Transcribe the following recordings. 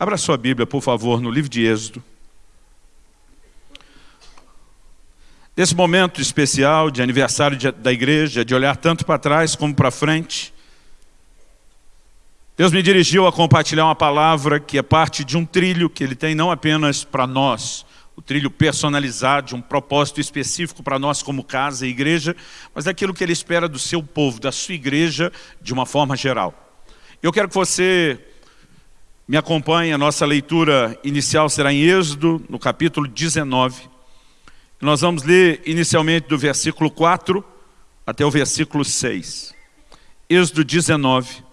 Abra sua Bíblia, por favor, no livro de Êxodo. Nesse momento especial de aniversário de, da igreja, de olhar tanto para trás como para frente, Deus me dirigiu a compartilhar uma palavra que é parte de um trilho que Ele tem não apenas para nós, o trilho personalizado, de um propósito específico para nós como casa e igreja, mas é aquilo que Ele espera do seu povo, da sua igreja, de uma forma geral. Eu quero que você me acompanhe, a nossa leitura inicial será em Êxodo, no capítulo 19, nós vamos ler inicialmente do versículo 4 até o versículo 6. Êxodo 19,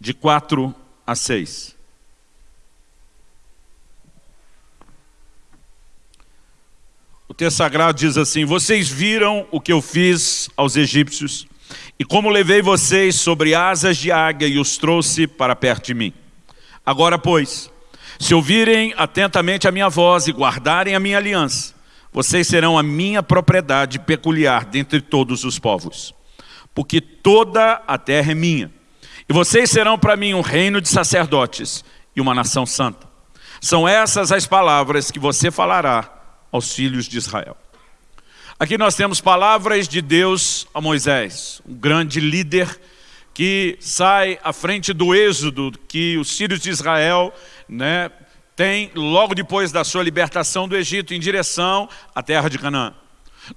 de 4 a 6. O texto sagrado diz assim, Vocês viram o que eu fiz aos egípcios, e como levei vocês sobre asas de águia e os trouxe para perto de mim. Agora, pois, se ouvirem atentamente a minha voz e guardarem a minha aliança, vocês serão a minha propriedade peculiar dentre todos os povos, porque toda a terra é minha. E vocês serão para mim um reino de sacerdotes e uma nação santa. São essas as palavras que você falará aos filhos de Israel. Aqui nós temos palavras de Deus a Moisés, um grande líder que sai à frente do êxodo que os filhos de Israel né, tem logo depois da sua libertação do Egito em direção à terra de Canaã.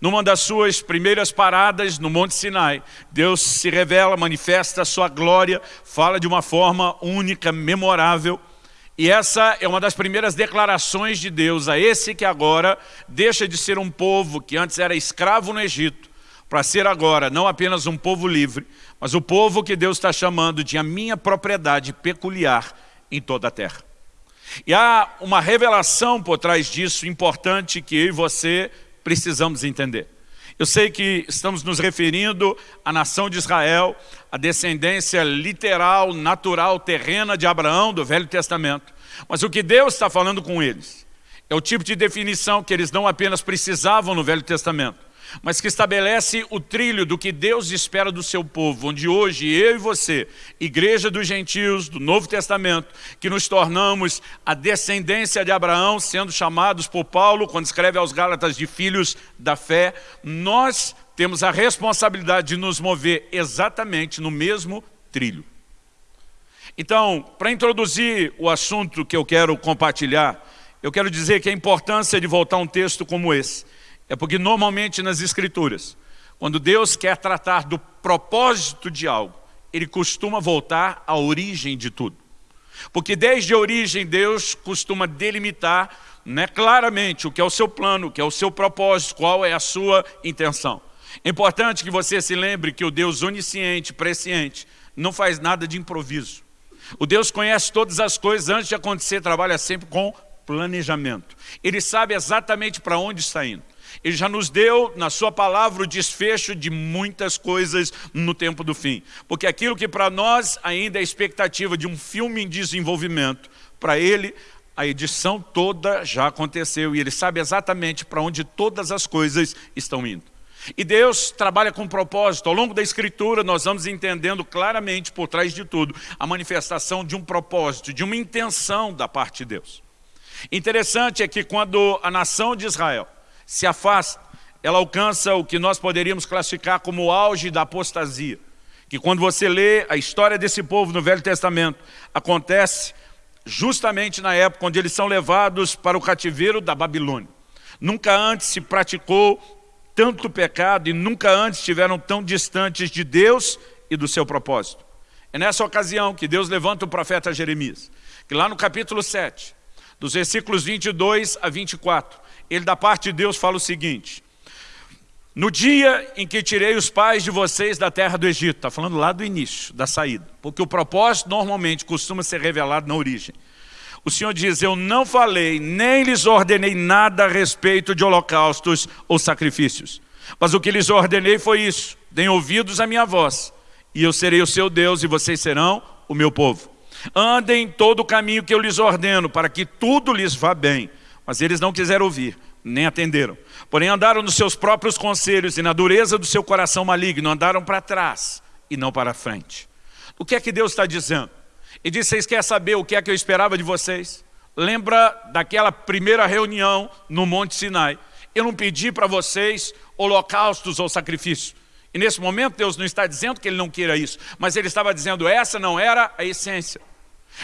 Numa das suas primeiras paradas no Monte Sinai, Deus se revela, manifesta a sua glória, fala de uma forma única, memorável. E essa é uma das primeiras declarações de Deus a esse que agora deixa de ser um povo que antes era escravo no Egito, para ser agora não apenas um povo livre, mas o povo que Deus está chamando de a minha propriedade peculiar em toda a terra. E há uma revelação por trás disso importante que eu e você precisamos entender. Eu sei que estamos nos referindo à nação de Israel, a descendência literal, natural, terrena de Abraão, do Velho Testamento. Mas o que Deus está falando com eles é o tipo de definição que eles não apenas precisavam no Velho Testamento, mas que estabelece o trilho do que Deus espera do seu povo, onde hoje eu e você, igreja dos gentios do Novo Testamento, que nos tornamos a descendência de Abraão, sendo chamados por Paulo, quando escreve aos Gálatas de filhos da fé, nós temos a responsabilidade de nos mover exatamente no mesmo trilho. Então, para introduzir o assunto que eu quero compartilhar, eu quero dizer que a importância de voltar a um texto como esse, é porque normalmente nas escrituras, quando Deus quer tratar do propósito de algo, ele costuma voltar à origem de tudo. Porque desde a origem Deus costuma delimitar né, claramente o que é o seu plano, o que é o seu propósito, qual é a sua intenção. É importante que você se lembre que o Deus onisciente, presciente, não faz nada de improviso. O Deus conhece todas as coisas antes de acontecer, trabalha sempre com planejamento. Ele sabe exatamente para onde está indo. Ele já nos deu, na sua palavra, o desfecho de muitas coisas no tempo do fim. Porque aquilo que para nós ainda é expectativa de um filme em desenvolvimento, para ele a edição toda já aconteceu e ele sabe exatamente para onde todas as coisas estão indo. E Deus trabalha com propósito. Ao longo da Escritura, nós vamos entendendo claramente, por trás de tudo, a manifestação de um propósito, de uma intenção da parte de Deus. Interessante é que quando a nação de Israel se afasta, ela alcança o que nós poderíamos classificar como o auge da apostasia. Que quando você lê a história desse povo no Velho Testamento, acontece justamente na época onde eles são levados para o cativeiro da Babilônia. Nunca antes se praticou tanto pecado e nunca antes estiveram tão distantes de Deus e do seu propósito. É nessa ocasião que Deus levanta o profeta Jeremias, que lá no capítulo 7, dos versículos 22 a 24, ele da parte de Deus fala o seguinte, no dia em que tirei os pais de vocês da terra do Egito, está falando lá do início, da saída, porque o propósito normalmente costuma ser revelado na origem. O Senhor diz, eu não falei, nem lhes ordenei nada a respeito de holocaustos ou sacrifícios. Mas o que lhes ordenei foi isso, deem ouvidos à minha voz, e eu serei o seu Deus e vocês serão o meu povo. Andem todo o caminho que eu lhes ordeno, para que tudo lhes vá bem. Mas eles não quiseram ouvir, nem atenderam. Porém andaram nos seus próprios conselhos e na dureza do seu coração maligno, andaram para trás e não para frente. O que é que Deus está dizendo? E disse, vocês querem saber o que é que eu esperava de vocês? Lembra daquela primeira reunião no Monte Sinai? Eu não pedi para vocês holocaustos ou sacrifícios. E nesse momento Deus não está dizendo que Ele não queira isso, mas Ele estava dizendo, essa não era a essência.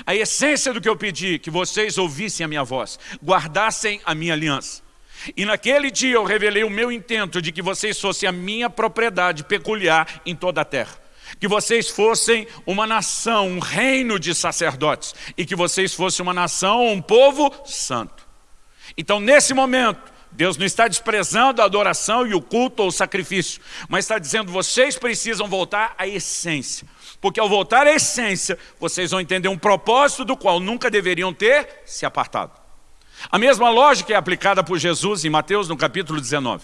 A essência do que eu pedi, que vocês ouvissem a minha voz, guardassem a minha aliança. E naquele dia eu revelei o meu intento de que vocês fossem a minha propriedade peculiar em toda a terra. Que vocês fossem uma nação, um reino de sacerdotes. E que vocês fossem uma nação, um povo santo. Então nesse momento, Deus não está desprezando a adoração e o culto ou o sacrifício, mas está dizendo, vocês precisam voltar à essência. Porque ao voltar à essência, vocês vão entender um propósito do qual nunca deveriam ter se apartado. A mesma lógica é aplicada por Jesus em Mateus no capítulo 19.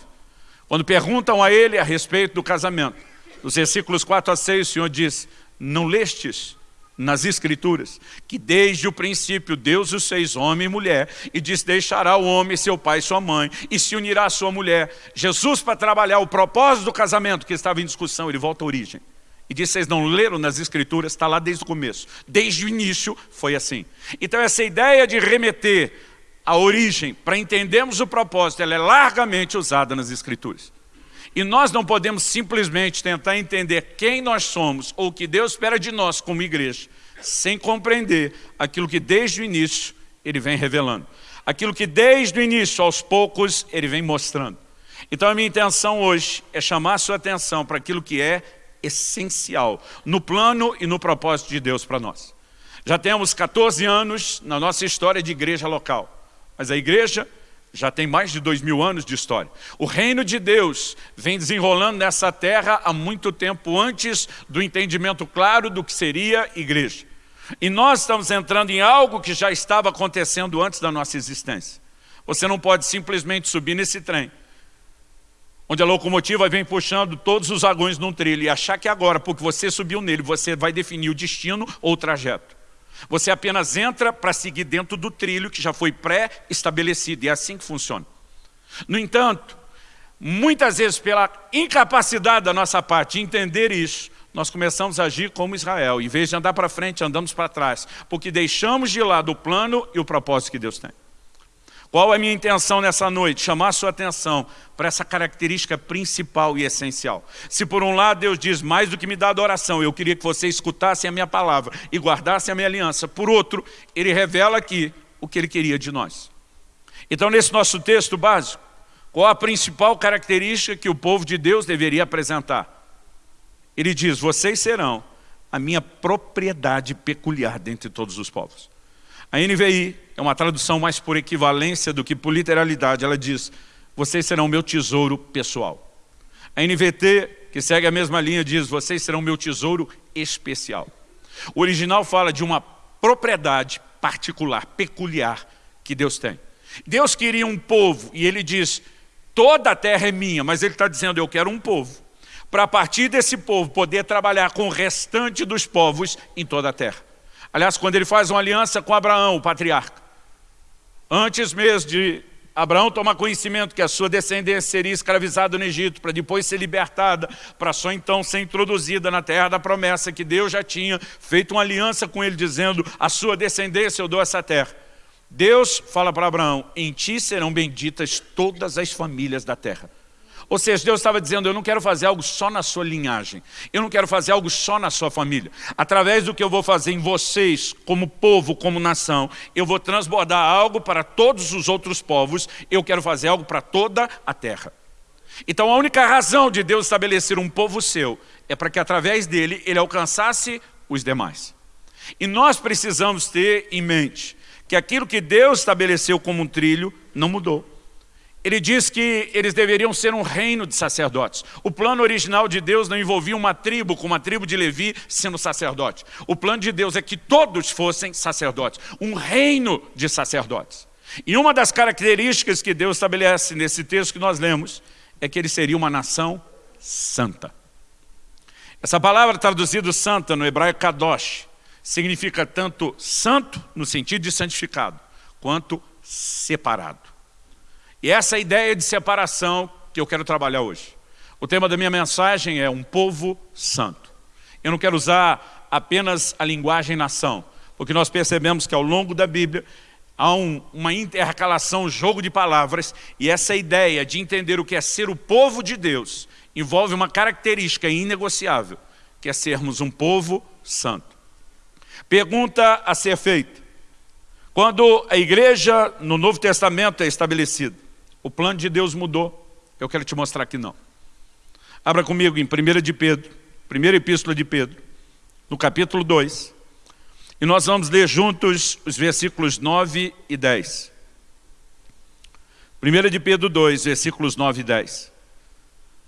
Quando perguntam a ele a respeito do casamento, nos versículos 4 a 6 o Senhor diz, não lestes nas escrituras, que desde o princípio Deus os fez homem e mulher, e diz, deixará o homem seu pai e sua mãe, e se unirá à sua mulher. Jesus, para trabalhar o propósito do casamento que estava em discussão, ele volta à origem. E diz, vocês não leram nas escrituras, está lá desde o começo. Desde o início foi assim. Então essa ideia de remeter a origem, para entendermos o propósito, ela é largamente usada nas Escrituras. E nós não podemos simplesmente tentar entender quem nós somos ou o que Deus espera de nós como igreja, sem compreender aquilo que desde o início Ele vem revelando. Aquilo que desde o início, aos poucos, Ele vem mostrando. Então a minha intenção hoje é chamar a sua atenção para aquilo que é essencial no plano e no propósito de Deus para nós. Já temos 14 anos na nossa história de igreja local. Mas a igreja já tem mais de dois mil anos de história. O reino de Deus vem desenrolando nessa terra há muito tempo antes do entendimento claro do que seria igreja. E nós estamos entrando em algo que já estava acontecendo antes da nossa existência. Você não pode simplesmente subir nesse trem, onde a locomotiva vem puxando todos os vagões num trilho e achar que agora, porque você subiu nele, você vai definir o destino ou o trajeto. Você apenas entra para seguir dentro do trilho que já foi pré-estabelecido, e é assim que funciona. No entanto, muitas vezes pela incapacidade da nossa parte de entender isso, nós começamos a agir como Israel. Em vez de andar para frente, andamos para trás, porque deixamos de lado o plano e o propósito que Deus tem. Qual é a minha intenção nessa noite? Chamar a sua atenção para essa característica principal e essencial. Se por um lado Deus diz, mais do que me dá adoração, eu queria que você escutasse a minha palavra e guardasse a minha aliança. Por outro, Ele revela aqui o que Ele queria de nós. Então nesse nosso texto básico, qual a principal característica que o povo de Deus deveria apresentar? Ele diz, vocês serão a minha propriedade peculiar dentre todos os povos. A NVI é uma tradução mais por equivalência do que por literalidade. Ela diz, vocês serão meu tesouro pessoal. A NVT, que segue a mesma linha, diz, vocês serão meu tesouro especial. O original fala de uma propriedade particular, peculiar, que Deus tem. Deus queria um povo, e ele diz, toda a terra é minha, mas ele está dizendo, eu quero um povo. Para a partir desse povo poder trabalhar com o restante dos povos em toda a terra. Aliás, quando ele faz uma aliança com Abraão, o patriarca, antes mesmo de Abraão tomar conhecimento que a sua descendência seria escravizada no Egito, para depois ser libertada, para só então ser introduzida na terra da promessa, que Deus já tinha feito uma aliança com ele, dizendo, a sua descendência eu dou essa terra. Deus fala para Abraão, em ti serão benditas todas as famílias da terra. Ou seja, Deus estava dizendo, eu não quero fazer algo só na sua linhagem. Eu não quero fazer algo só na sua família. Através do que eu vou fazer em vocês, como povo, como nação, eu vou transbordar algo para todos os outros povos. Eu quero fazer algo para toda a terra. Então a única razão de Deus estabelecer um povo seu é para que através dele ele alcançasse os demais. E nós precisamos ter em mente que aquilo que Deus estabeleceu como um trilho não mudou. Ele diz que eles deveriam ser um reino de sacerdotes. O plano original de Deus não envolvia uma tribo, como a tribo de Levi, sendo sacerdote. O plano de Deus é que todos fossem sacerdotes, um reino de sacerdotes. E uma das características que Deus estabelece nesse texto que nós lemos, é que ele seria uma nação santa. Essa palavra traduzida santa no hebraico kadosh, significa tanto santo, no sentido de santificado, quanto separado. E essa ideia de separação que eu quero trabalhar hoje. O tema da minha mensagem é um povo santo. Eu não quero usar apenas a linguagem nação, o que nós percebemos que ao longo da Bíblia há um, uma intercalação, um jogo de palavras, e essa ideia de entender o que é ser o povo de Deus envolve uma característica inegociável, que é sermos um povo santo. Pergunta a ser feita. Quando a igreja no Novo Testamento é estabelecida, o plano de Deus mudou. Eu quero te mostrar que não. Abra comigo em 1 de Pedro, primeira epístola de Pedro, no capítulo 2. E nós vamos ler juntos os versículos 9 e 10. 1 de Pedro 2, versículos 9 e 10.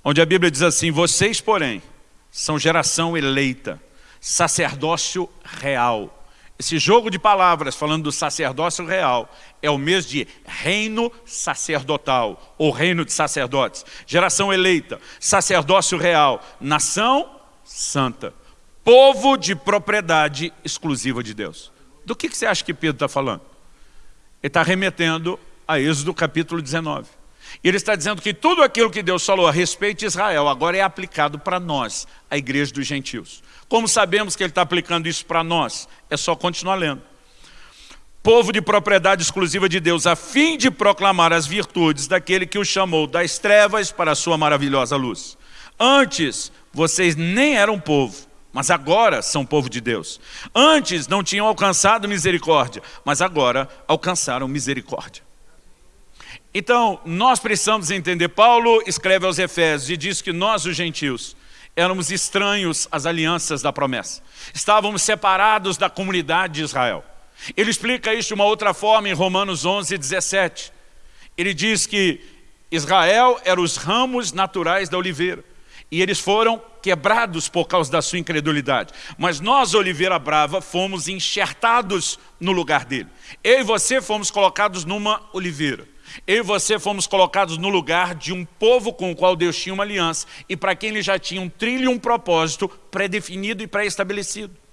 Onde a Bíblia diz assim, vocês, porém, são geração eleita, sacerdócio real. Esse jogo de palavras falando do sacerdócio real é o mesmo de reino sacerdotal, ou reino de sacerdotes. Geração eleita, sacerdócio real, nação santa povo de propriedade exclusiva de Deus. Do que, que você acha que Pedro está falando? Ele está remetendo a Êxodo capítulo 19. Ele está dizendo que tudo aquilo que Deus falou a respeito de Israel agora é aplicado para nós, a igreja dos gentios. Como sabemos que ele está aplicando isso para nós? É só continuar lendo. Povo de propriedade exclusiva de Deus, a fim de proclamar as virtudes daquele que o chamou das trevas para a sua maravilhosa luz. Antes, vocês nem eram povo, mas agora são povo de Deus. Antes não tinham alcançado misericórdia, mas agora alcançaram misericórdia. Então, nós precisamos entender, Paulo escreve aos Efésios e diz que nós, os gentios, éramos estranhos às alianças da promessa. Estávamos separados da comunidade de Israel. Ele explica isso de uma outra forma em Romanos 11, 17. Ele diz que Israel era os ramos naturais da oliveira e eles foram quebrados por causa da sua incredulidade. Mas nós, Oliveira Brava, fomos enxertados no lugar dele. Eu e você fomos colocados numa oliveira. Eu e você fomos colocados no lugar de um povo com o qual Deus tinha uma aliança e para quem ele já tinha um trilho e um propósito pré-definido e pré-estabelecido.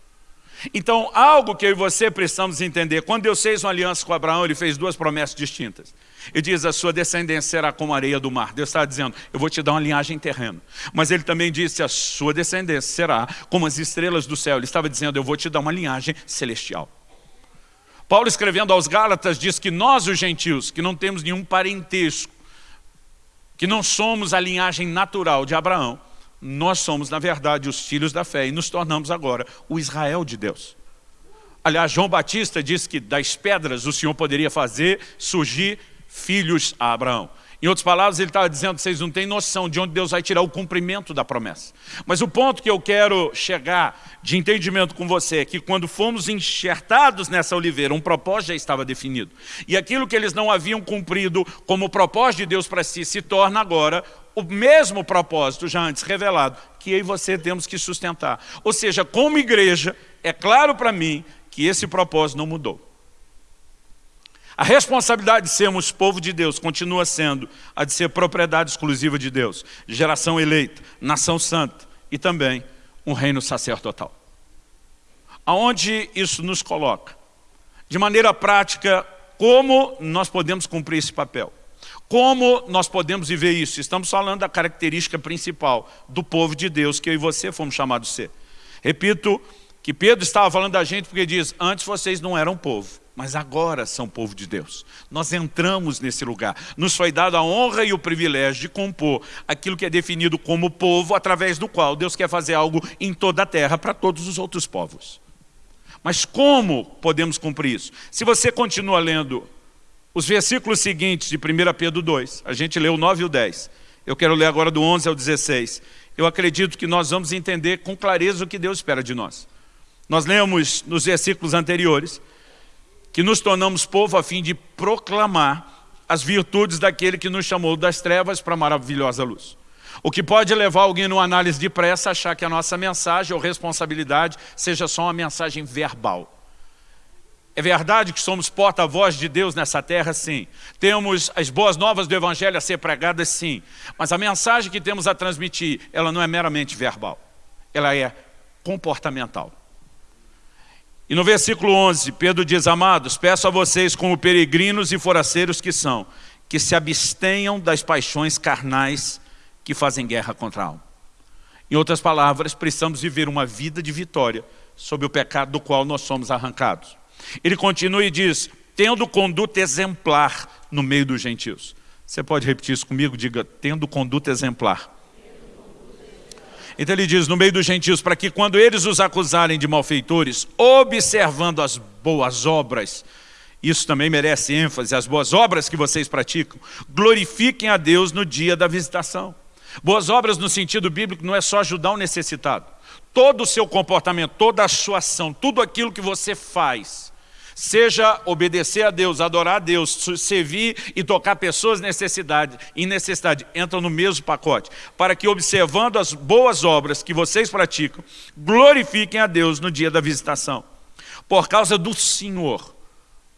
Então, algo que eu e você precisamos entender, quando Deus fez uma aliança com Abraão, ele fez duas promessas distintas. Ele diz, a sua descendência será como a areia do mar. Deus está dizendo, eu vou te dar uma linhagem terrena. Mas ele também disse, a sua descendência será como as estrelas do céu. Ele estava dizendo, eu vou te dar uma linhagem celestial. Paulo escrevendo aos Gálatas diz que nós os gentios, que não temos nenhum parentesco, que não somos a linhagem natural de Abraão, nós somos, na verdade, os filhos da fé e nos tornamos agora o Israel de Deus. Aliás, João Batista disse que das pedras o Senhor poderia fazer surgir filhos a Abraão. Em outras palavras, ele estava dizendo, vocês não têm noção de onde Deus vai tirar o cumprimento da promessa. Mas o ponto que eu quero chegar de entendimento com você é que quando fomos enxertados nessa oliveira, um propósito já estava definido. E aquilo que eles não haviam cumprido como propósito de Deus para si, se torna agora o mesmo propósito já antes revelado, que eu e você temos que sustentar. Ou seja, como igreja, é claro para mim que esse propósito não mudou. A responsabilidade de sermos povo de Deus continua sendo a de ser propriedade exclusiva de Deus, geração eleita, nação santa e também um reino sacerdotal. Aonde isso nos coloca? De maneira prática, como nós podemos cumprir esse papel? Como nós podemos viver isso? Estamos falando da característica principal do povo de Deus que eu e você fomos chamados a ser. Repito que Pedro estava falando da gente porque diz, antes vocês não eram povo, mas agora são povo de Deus. Nós entramos nesse lugar. Nos foi dado a honra e o privilégio de compor aquilo que é definido como povo, através do qual Deus quer fazer algo em toda a terra para todos os outros povos. Mas como podemos cumprir isso? Se você continua lendo os versículos seguintes de 1 Pedro 2, a gente leu o 9 e o 10. Eu quero ler agora do 11 ao 16. Eu acredito que nós vamos entender com clareza o que Deus espera de nós. Nós lemos nos versículos anteriores que nos tornamos povo a fim de proclamar as virtudes daquele que nos chamou das trevas para a maravilhosa luz. O que pode levar alguém numa análise de pressa a achar que a nossa mensagem ou responsabilidade seja só uma mensagem verbal. É verdade que somos porta-voz de Deus nessa terra, sim. Temos as boas novas do Evangelho a ser pregadas, sim. Mas a mensagem que temos a transmitir, ela não é meramente verbal. Ela é comportamental. E no versículo 11, Pedro diz, amados, peço a vocês como peregrinos e foraceiros que são, que se abstenham das paixões carnais que fazem guerra contra a alma. Em outras palavras, precisamos viver uma vida de vitória sobre o pecado do qual nós somos arrancados. Ele continua e diz, tendo conduta exemplar no meio dos gentios. Você pode repetir isso comigo? Diga, tendo conduta exemplar. Então ele diz, no meio dos gentios, para que quando eles os acusarem de malfeitores, observando as boas obras, isso também merece ênfase, as boas obras que vocês praticam, glorifiquem a Deus no dia da visitação. Boas obras no sentido bíblico não é só ajudar o necessitado. Todo o seu comportamento, toda a sua ação, tudo aquilo que você faz, seja obedecer a Deus, adorar a Deus, servir e tocar pessoas necessidade, em necessidade, entram no mesmo pacote, para que observando as boas obras que vocês praticam, glorifiquem a Deus no dia da visitação. Por causa do Senhor,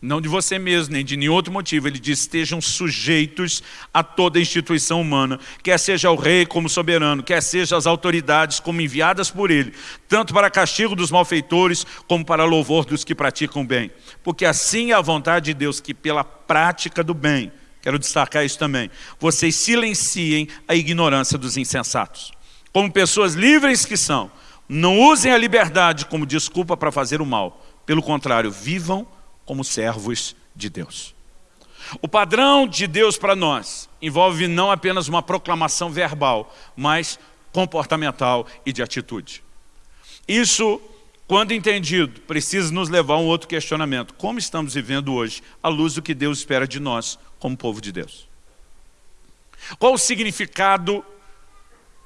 não de você mesmo, nem de nenhum outro motivo. Ele diz, estejam sujeitos a toda instituição humana, quer seja o rei como soberano, quer seja as autoridades como enviadas por ele, tanto para castigo dos malfeitores, como para louvor dos que praticam bem. Porque assim é a vontade de Deus, que pela prática do bem, quero destacar isso também, vocês silenciem a ignorância dos insensatos. Como pessoas livres que são, não usem a liberdade como desculpa para fazer o mal. Pelo contrário, vivam como servos de Deus. O padrão de Deus para nós envolve não apenas uma proclamação verbal, mas comportamental e de atitude. Isso, quando entendido, precisa nos levar a um outro questionamento. Como estamos vivendo hoje, à luz do que Deus espera de nós como povo de Deus? Qual o significado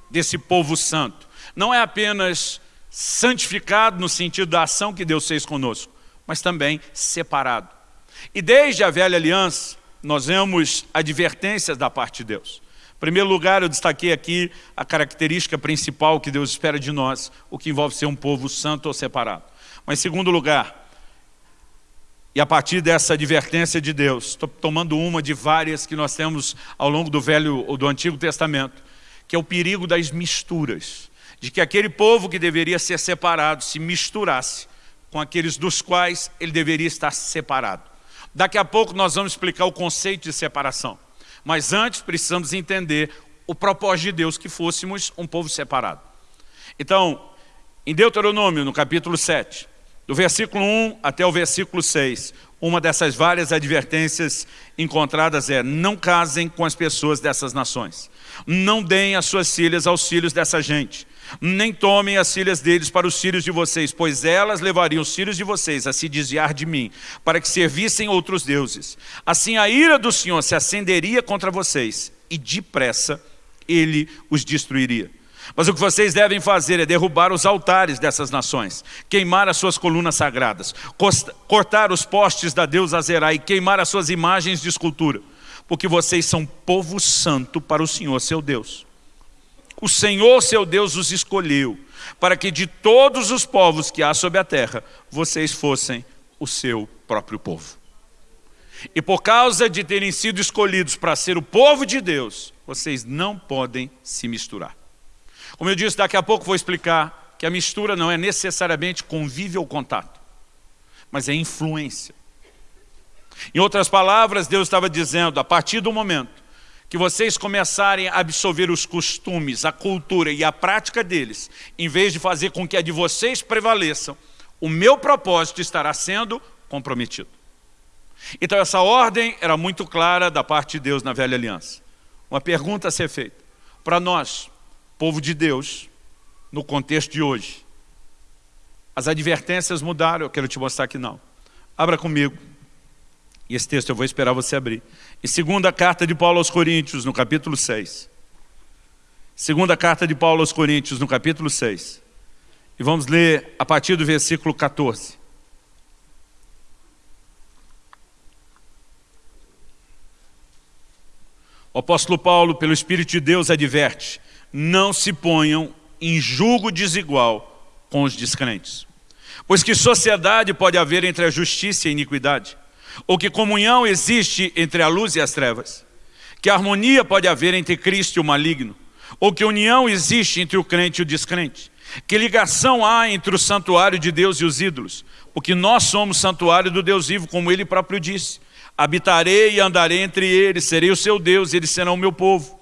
desse povo santo? Não é apenas santificado no sentido da ação que Deus fez conosco, mas também separado. E desde a velha aliança, nós vemos advertências da parte de Deus. Em primeiro lugar, eu destaquei aqui a característica principal que Deus espera de nós, o que envolve ser um povo santo ou separado. Mas em segundo lugar, e a partir dessa advertência de Deus, estou tomando uma de várias que nós temos ao longo do Velho ou do Antigo Testamento, que é o perigo das misturas, de que aquele povo que deveria ser separado se misturasse com aqueles dos quais ele deveria estar separado. Daqui a pouco nós vamos explicar o conceito de separação. Mas antes precisamos entender o propósito de Deus que fôssemos um povo separado. Então, em Deuteronômio, no capítulo 7, do versículo 1 até o versículo 6, uma dessas várias advertências encontradas é não casem com as pessoas dessas nações. Não deem as suas filhas aos filhos dessa gente nem tomem as filhas deles para os filhos de vocês, pois elas levariam os filhos de vocês a se desviar de mim, para que servissem outros deuses. Assim a ira do Senhor se acenderia contra vocês, e depressa ele os destruiria. Mas o que vocês devem fazer é derrubar os altares dessas nações, queimar as suas colunas sagradas, cortar os postes da deusa Azerá e queimar as suas imagens de escultura, porque vocês são povo santo para o Senhor seu Deus. O Senhor seu Deus os escolheu para que de todos os povos que há sobre a terra, vocês fossem o seu próprio povo. E por causa de terem sido escolhidos para ser o povo de Deus, vocês não podem se misturar. Como eu disse, daqui a pouco vou explicar que a mistura não é necessariamente convívio ou contato, mas é influência. Em outras palavras, Deus estava dizendo, a partir do momento que vocês começarem a absorver os costumes, a cultura e a prática deles, em vez de fazer com que a de vocês prevaleçam, o meu propósito estará sendo comprometido. Então essa ordem era muito clara da parte de Deus na velha aliança. Uma pergunta a ser feita. Para nós, povo de Deus, no contexto de hoje, as advertências mudaram, eu quero te mostrar que não. Abra comigo e esse texto eu vou esperar você abrir. E segunda carta de Paulo aos Coríntios, no capítulo 6. Segunda carta de Paulo aos Coríntios, no capítulo 6. E vamos ler a partir do versículo 14. O apóstolo Paulo, pelo Espírito de Deus, adverte, não se ponham em julgo desigual com os descrentes. Pois que sociedade pode haver entre a justiça e a iniquidade? Ou que comunhão existe entre a luz e as trevas, que harmonia pode haver entre Cristo e o maligno, ou que união existe entre o crente e o descrente, que ligação há entre o santuário de Deus e os ídolos, porque nós somos santuário do Deus vivo, como ele próprio disse, habitarei e andarei entre eles, serei o seu Deus, e eles serão o meu povo.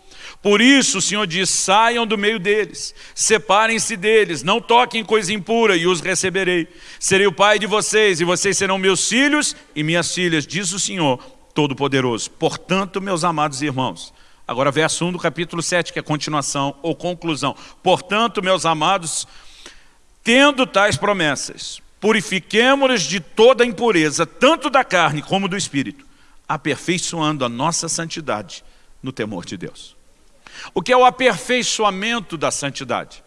Por isso o Senhor diz, saiam do meio deles, separem-se deles, não toquem coisa impura e os receberei. Serei o pai de vocês e vocês serão meus filhos e minhas filhas, diz o Senhor Todo-Poderoso. Portanto, meus amados irmãos, agora verso 1 do capítulo 7, que é continuação ou conclusão. Portanto, meus amados, tendo tais promessas, purifiquemo-nos de toda impureza, tanto da carne como do espírito, aperfeiçoando a nossa santidade no temor de Deus. O que é o aperfeiçoamento da santidade?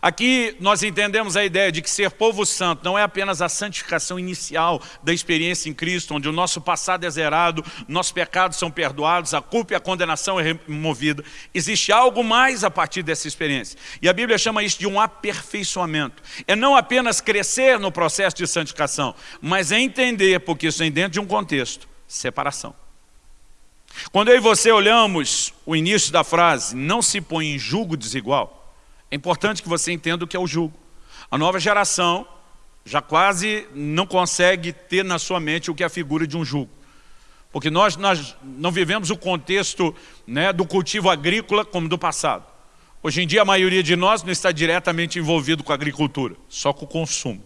Aqui nós entendemos a ideia de que ser povo santo não é apenas a santificação inicial da experiência em Cristo, onde o nosso passado é zerado, nossos pecados são perdoados, a culpa e a condenação é removida. Existe algo mais a partir dessa experiência. E a Bíblia chama isso de um aperfeiçoamento. É não apenas crescer no processo de santificação, mas é entender, porque isso vem dentro de um contexto, separação. Quando eu e você olhamos o início da frase, não se põe em julgo desigual, é importante que você entenda o que é o jugo. A nova geração já quase não consegue ter na sua mente o que é a figura de um jugo. Porque nós, nós não vivemos o contexto né, do cultivo agrícola como do passado. Hoje em dia a maioria de nós não está diretamente envolvido com a agricultura, só com o consumo.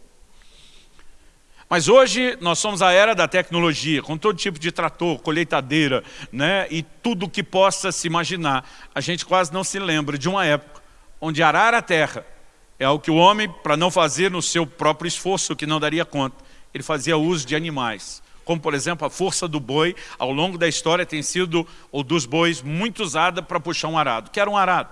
Mas hoje nós somos a era da tecnologia, com todo tipo de trator, colheitadeira, né, e tudo que possa se imaginar. A gente quase não se lembra de uma época onde arar a terra é o que o homem, para não fazer no seu próprio esforço, que não daria conta, ele fazia uso de animais. Como, por exemplo, a força do boi, ao longo da história, tem sido, ou dos bois, muito usada para puxar um arado. que era um arado?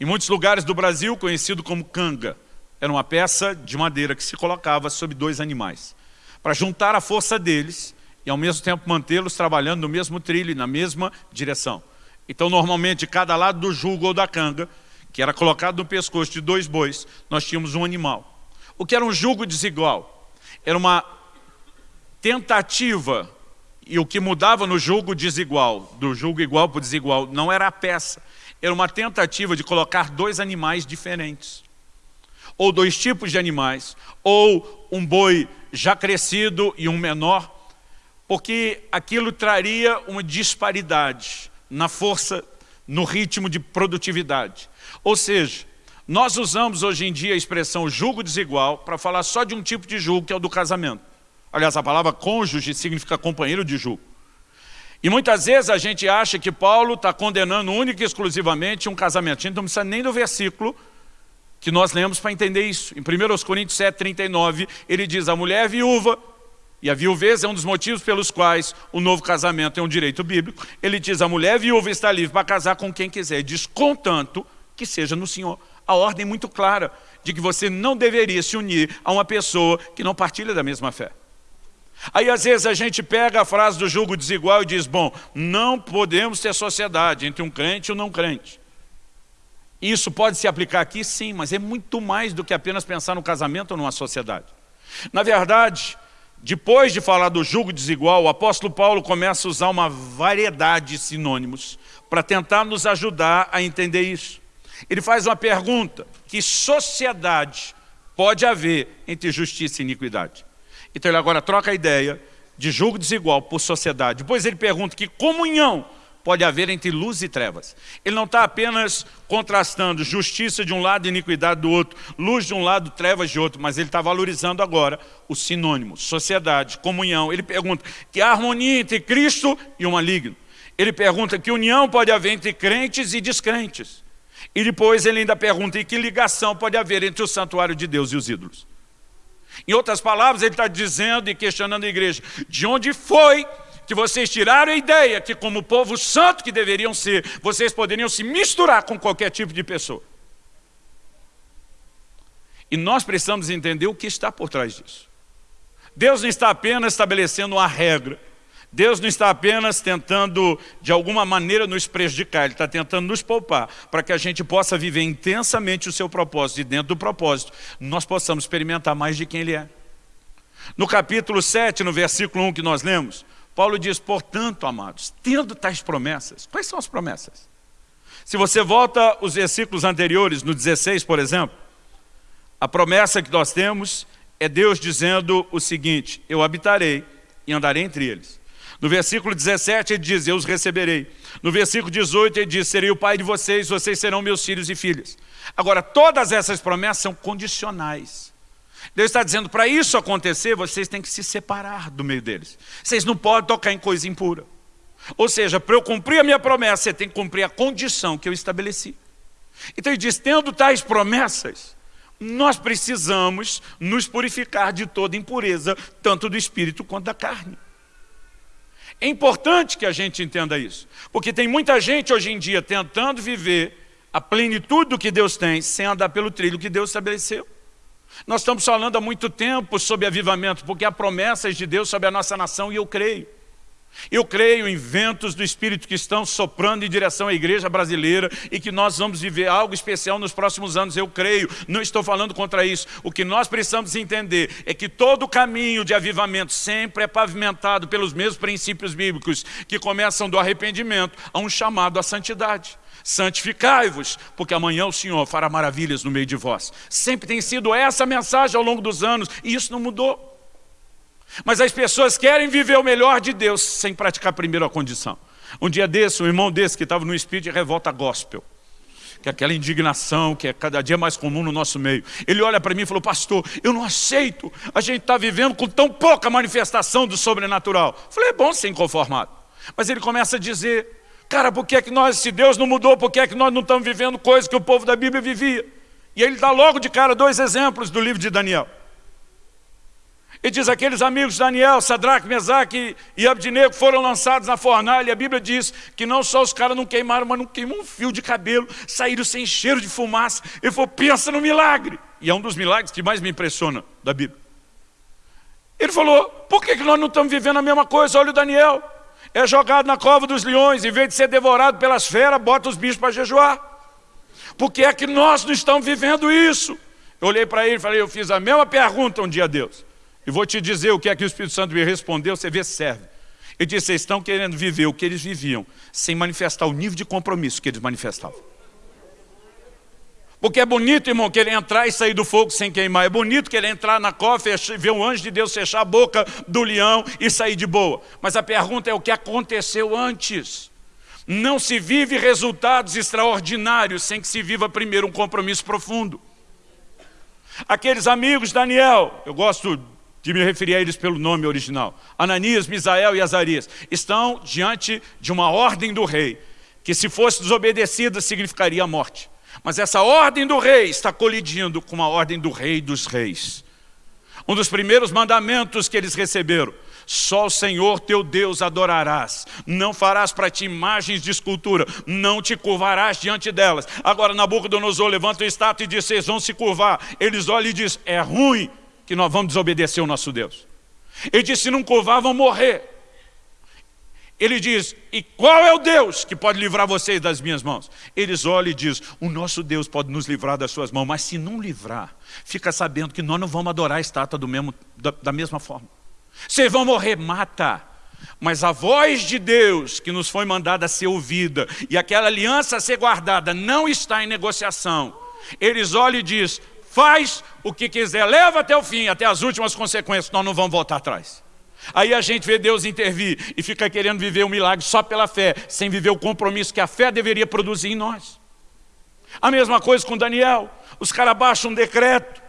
Em muitos lugares do Brasil, conhecido como canga. Era uma peça de madeira que se colocava sobre dois animais. Para juntar a força deles e, ao mesmo tempo, mantê-los trabalhando no mesmo trilho na mesma direção. Então, normalmente, cada lado do jugo ou da canga, que era colocado no pescoço de dois bois, nós tínhamos um animal. O que era um jugo desigual? Era uma tentativa, e o que mudava no jugo desigual, do jugo igual para o desigual, não era a peça, era uma tentativa de colocar dois animais diferentes. Ou dois tipos de animais, ou um boi já crescido e um menor, porque aquilo traria uma disparidade na força, no ritmo de produtividade. Ou seja, nós usamos hoje em dia a expressão julgo desigual para falar só de um tipo de julgo, que é o do casamento. Aliás, a palavra cônjuge significa companheiro de julgo. E muitas vezes a gente acha que Paulo está condenando única e exclusivamente um casamento. A gente não precisa nem do versículo que nós lemos para entender isso. Em 1 Coríntios 7, 39, ele diz, a mulher é viúva, e a viuvez é um dos motivos pelos quais o novo casamento é um direito bíblico. Ele diz, a mulher viúva está livre para casar com quem quiser. Diz, contanto que seja no Senhor. A ordem muito clara de que você não deveria se unir a uma pessoa que não partilha da mesma fé. Aí às vezes a gente pega a frase do julgo desigual e diz, bom, não podemos ter sociedade entre um crente e um não crente. Isso pode se aplicar aqui? Sim, mas é muito mais do que apenas pensar no casamento ou numa sociedade. Na verdade, depois de falar do julgo desigual, o apóstolo Paulo começa a usar uma variedade de sinônimos para tentar nos ajudar a entender isso. Ele faz uma pergunta, que sociedade pode haver entre justiça e iniquidade? Então ele agora troca a ideia de julgo desigual por sociedade. Depois ele pergunta que comunhão pode haver entre luz e trevas. Ele não está apenas contrastando justiça de um lado e iniquidade do outro, luz de um lado, trevas de outro, mas ele está valorizando agora o sinônimo, sociedade, comunhão. Ele pergunta que harmonia entre Cristo e o maligno. Ele pergunta que união pode haver entre crentes e descrentes. E depois ele ainda pergunta, e que ligação pode haver entre o santuário de Deus e os ídolos? Em outras palavras, ele está dizendo e questionando a igreja, de onde foi que vocês tiraram a ideia que como povo santo que deveriam ser, vocês poderiam se misturar com qualquer tipo de pessoa? E nós precisamos entender o que está por trás disso. Deus não está apenas estabelecendo uma regra, Deus não está apenas tentando, de alguma maneira, nos prejudicar, Ele está tentando nos poupar, para que a gente possa viver intensamente o seu propósito, e dentro do propósito, nós possamos experimentar mais de quem Ele é. No capítulo 7, no versículo 1 que nós lemos, Paulo diz, portanto, amados, tendo tais promessas, quais são as promessas? Se você volta os versículos anteriores, no 16, por exemplo, a promessa que nós temos é Deus dizendo o seguinte, eu habitarei e andarei entre eles. No versículo 17 ele diz, eu os receberei. No versículo 18 ele diz, serei o pai de vocês, vocês serão meus filhos e filhas. Agora, todas essas promessas são condicionais. Deus está dizendo, para isso acontecer, vocês têm que se separar do meio deles. Vocês não podem tocar em coisa impura. Ou seja, para eu cumprir a minha promessa, você tem que cumprir a condição que eu estabeleci. Então ele diz, tendo tais promessas, nós precisamos nos purificar de toda impureza, tanto do espírito quanto da carne. É importante que a gente entenda isso, porque tem muita gente hoje em dia tentando viver a plenitude do que Deus tem, sem andar pelo trilho que Deus estabeleceu. Nós estamos falando há muito tempo sobre avivamento, porque há promessas de Deus sobre a nossa nação e eu creio. Eu creio em ventos do Espírito que estão soprando em direção à igreja brasileira e que nós vamos viver algo especial nos próximos anos, eu creio, não estou falando contra isso. O que nós precisamos entender é que todo caminho de avivamento sempre é pavimentado pelos mesmos princípios bíblicos que começam do arrependimento a um chamado à santidade. Santificai-vos, porque amanhã o Senhor fará maravilhas no meio de vós. Sempre tem sido essa mensagem ao longo dos anos e isso não mudou. Mas as pessoas querem viver o melhor de Deus sem praticar primeiro a condição. Um dia desse, um irmão desse que estava no espírito de revolta gospel, que é aquela indignação que é cada dia mais comum no nosso meio. Ele olha para mim e falou, pastor, eu não aceito, a gente está vivendo com tão pouca manifestação do sobrenatural. Eu falei, é bom ser inconformado. Mas ele começa a dizer, cara, por que é que nós, se Deus não mudou, por que é que nós não estamos vivendo coisas que o povo da Bíblia vivia? E ele dá logo de cara dois exemplos do livro de Daniel. E diz, aqueles amigos de Daniel, Sadraque, Mesaque e Abdinego foram lançados na fornalha. E a Bíblia diz que não só os caras não queimaram, mas não queimou um fio de cabelo, saíram sem cheiro de fumaça. Ele falou, pensa no milagre. E é um dos milagres que mais me impressiona da Bíblia. Ele falou, por que, que nós não estamos vivendo a mesma coisa? Olha o Daniel, é jogado na cova dos leões, em vez de ser devorado pelas feras, bota os bichos para jejuar. Por que é que nós não estamos vivendo isso? Eu olhei para ele e falei, eu fiz a mesma pergunta um dia a Deus. E vou te dizer o que é que o Espírito Santo me respondeu, você vê se serve. Ele disse, vocês estão querendo viver o que eles viviam, sem manifestar o nível de compromisso que eles manifestavam. Porque é bonito, irmão, querer entrar e sair do fogo sem queimar. É bonito querer entrar na cova ver um anjo de Deus fechar a boca do leão e sair de boa. Mas a pergunta é o que aconteceu antes. Não se vive resultados extraordinários sem que se viva primeiro um compromisso profundo. Aqueles amigos, Daniel, eu gosto de me referir a eles pelo nome original, Ananias, Misael e Azarias, estão diante de uma ordem do rei, que se fosse desobedecida significaria a morte. Mas essa ordem do rei está colidindo com a ordem do rei dos reis. Um dos primeiros mandamentos que eles receberam, só o Senhor teu Deus adorarás, não farás para ti imagens de escultura, não te curvarás diante delas. Agora Nabucodonosor levanta o estátua e diz, vocês vão se curvar. Eles olham e dizem, é ruim, que nós vamos desobedecer o nosso Deus. Ele disse, se não curvar, vão morrer. Ele diz, e qual é o Deus que pode livrar vocês das minhas mãos? Eles olham e dizem, o nosso Deus pode nos livrar das suas mãos, mas se não livrar, fica sabendo que nós não vamos adorar a estátua do mesmo, da, da mesma forma. Vocês vão morrer, mata. Mas a voz de Deus que nos foi mandada ser ouvida e aquela aliança a ser guardada não está em negociação. Eles olham e dizem, faz o que quiser, leva até o fim, até as últimas consequências, nós não vamos voltar atrás. Aí a gente vê Deus intervir e fica querendo viver o um milagre só pela fé, sem viver o compromisso que a fé deveria produzir em nós. A mesma coisa com Daniel, os caras baixam um decreto,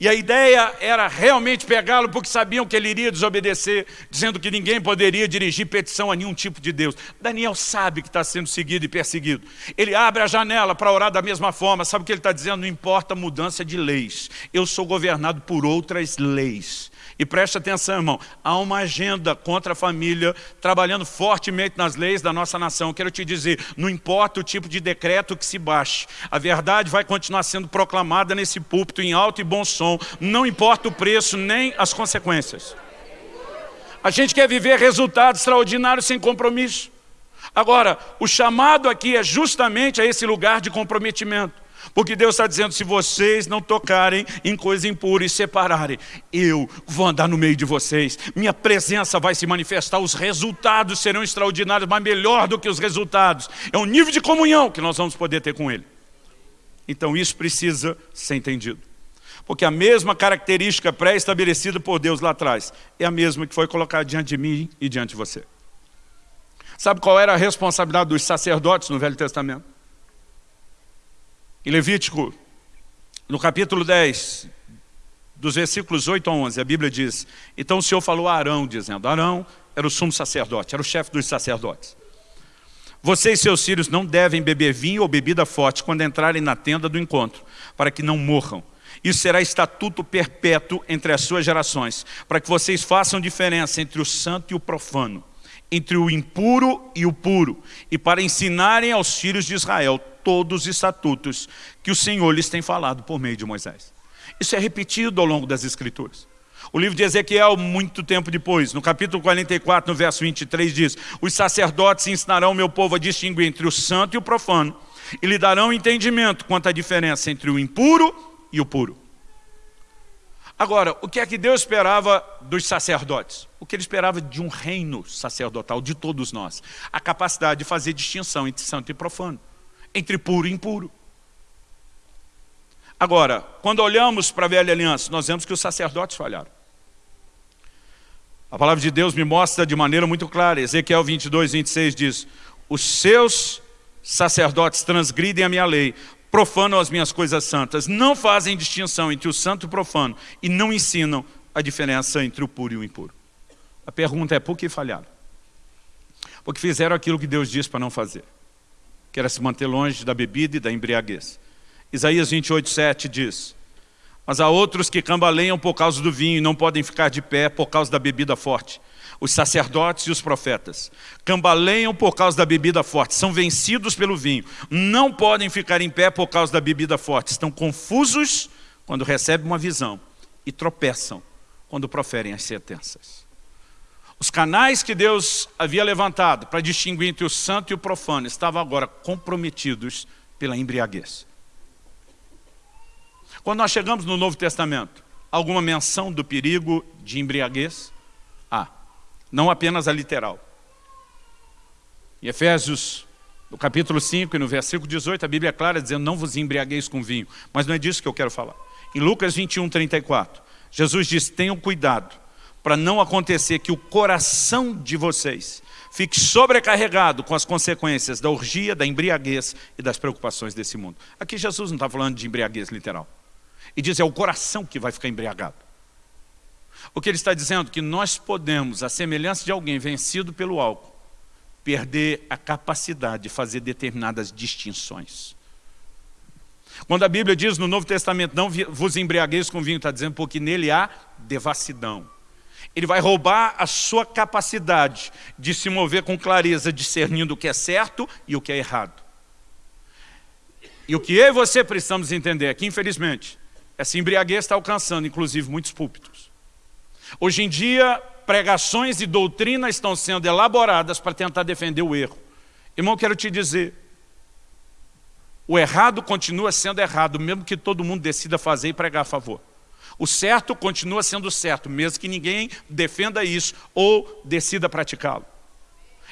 e a ideia era realmente pegá-lo porque sabiam que ele iria desobedecer, dizendo que ninguém poderia dirigir petição a nenhum tipo de Deus. Daniel sabe que está sendo seguido e perseguido. Ele abre a janela para orar da mesma forma. Sabe o que ele está dizendo? Não importa a mudança de leis. Eu sou governado por outras leis. E preste atenção, irmão, há uma agenda contra a família, trabalhando fortemente nas leis da nossa nação. Quero te dizer, não importa o tipo de decreto que se baixe, a verdade vai continuar sendo proclamada nesse púlpito em alto e bom som, não importa o preço nem as consequências. A gente quer viver resultados extraordinários sem compromisso. Agora, o chamado aqui é justamente a esse lugar de comprometimento. Porque Deus está dizendo, se vocês não tocarem em coisa impura e separarem, eu vou andar no meio de vocês, minha presença vai se manifestar, os resultados serão extraordinários, mas melhor do que os resultados, é o nível de comunhão que nós vamos poder ter com Ele. Então isso precisa ser entendido. Porque a mesma característica pré-estabelecida por Deus lá atrás é a mesma que foi colocada diante de mim e diante de você. Sabe qual era a responsabilidade dos sacerdotes no Velho Testamento? Em Levítico, no capítulo 10, dos versículos 8 a 11, a Bíblia diz, então o Senhor falou a Arão, dizendo, Arão era o sumo sacerdote, era o chefe dos sacerdotes. Você e seus filhos não devem beber vinho ou bebida forte quando entrarem na tenda do encontro, para que não morram. Isso será estatuto perpétuo entre as suas gerações, para que vocês façam diferença entre o santo e o profano, entre o impuro e o puro, e para ensinarem aos filhos de Israel todos os estatutos que o Senhor lhes tem falado por meio de Moisés. Isso é repetido ao longo das Escrituras. O livro de Ezequiel, muito tempo depois, no capítulo 44, no verso 23, diz Os sacerdotes ensinarão meu povo a distinguir entre o santo e o profano e lhe darão entendimento quanto à diferença entre o impuro e o puro. Agora, o que é que Deus esperava dos sacerdotes? O que ele esperava de um reino sacerdotal, de todos nós. A capacidade de fazer distinção entre santo e profano, entre puro e impuro. Agora, quando olhamos para a velha aliança, nós vemos que os sacerdotes falharam. A palavra de Deus me mostra de maneira muito clara, Ezequiel 22, 26 diz, os seus sacerdotes transgridem a minha lei, profanam as minhas coisas santas, não fazem distinção entre o santo e o profano e não ensinam a diferença entre o puro e o impuro. A pergunta é, por que falharam? Porque fizeram aquilo que Deus disse para não fazer, que era se manter longe da bebida e da embriaguez. Isaías 28, 7 diz, Mas há outros que cambaleiam por causa do vinho e não podem ficar de pé por causa da bebida forte. Os sacerdotes e os profetas cambaleiam por causa da bebida forte, são vencidos pelo vinho, não podem ficar em pé por causa da bebida forte, estão confusos quando recebem uma visão e tropeçam quando proferem as sentenças. Os canais que Deus havia levantado para distinguir entre o santo e o profano estavam agora comprometidos pela embriaguez. Quando nós chegamos no Novo Testamento, alguma menção do perigo de embriaguez? Não apenas a literal. Em Efésios, no capítulo 5 e no versículo 18, a Bíblia é clara dizendo, não vos embriagueis com vinho, mas não é disso que eu quero falar. Em Lucas 21, 34, Jesus diz, tenham cuidado, para não acontecer que o coração de vocês fique sobrecarregado com as consequências da orgia, da embriaguez e das preocupações desse mundo. Aqui Jesus não está falando de embriaguez literal. E diz, é o coração que vai ficar embriagado. O que ele está dizendo? Que nós podemos, a semelhança de alguém vencido pelo álcool, perder a capacidade de fazer determinadas distinções. Quando a Bíblia diz no Novo Testamento, não vos embriagueis com vinho, está dizendo porque nele há devassidão. Ele vai roubar a sua capacidade de se mover com clareza, discernindo o que é certo e o que é errado. E o que eu e você precisamos entender é que, infelizmente, essa embriaguez está alcançando, inclusive, muitos púlpitos. Hoje em dia, pregações e doutrinas estão sendo elaboradas para tentar defender o erro. Irmão, quero te dizer, o errado continua sendo errado, mesmo que todo mundo decida fazer e pregar a favor. O certo continua sendo certo, mesmo que ninguém defenda isso ou decida praticá-lo.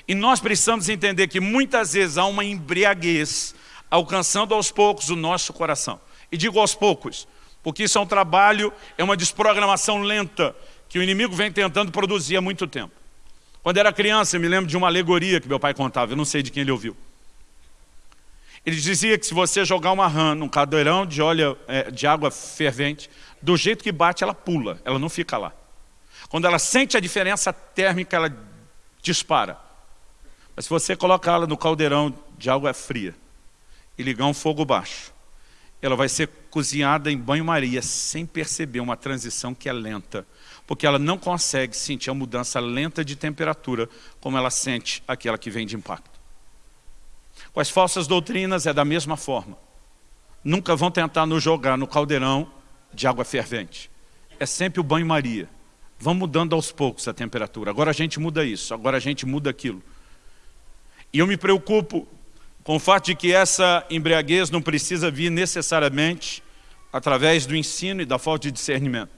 E nós precisamos entender que muitas vezes há uma embriaguez alcançando aos poucos o nosso coração. E digo aos poucos, porque isso é um trabalho, é uma desprogramação lenta que o inimigo vem tentando produzir há muito tempo. Quando era criança, eu me lembro de uma alegoria que meu pai contava, eu não sei de quem ele ouviu. Ele dizia que se você jogar uma rã num cadeirão de, óleo, é, de água fervente, do jeito que bate, ela pula, ela não fica lá. Quando ela sente a diferença térmica, ela dispara. Mas se você colocar ela no caldeirão de água fria e ligar um fogo baixo, ela vai ser cozinhada em banho-maria sem perceber uma transição que é lenta, porque ela não consegue sentir a mudança lenta de temperatura como ela sente aquela que vem de impacto. Com as falsas doutrinas é da mesma forma. Nunca vão tentar nos jogar no caldeirão de água fervente. É sempre o banho-maria. Vão mudando aos poucos a temperatura. Agora a gente muda isso, agora a gente muda aquilo. E eu me preocupo com o fato de que essa embriaguez não precisa vir necessariamente através do ensino e da falta de discernimento.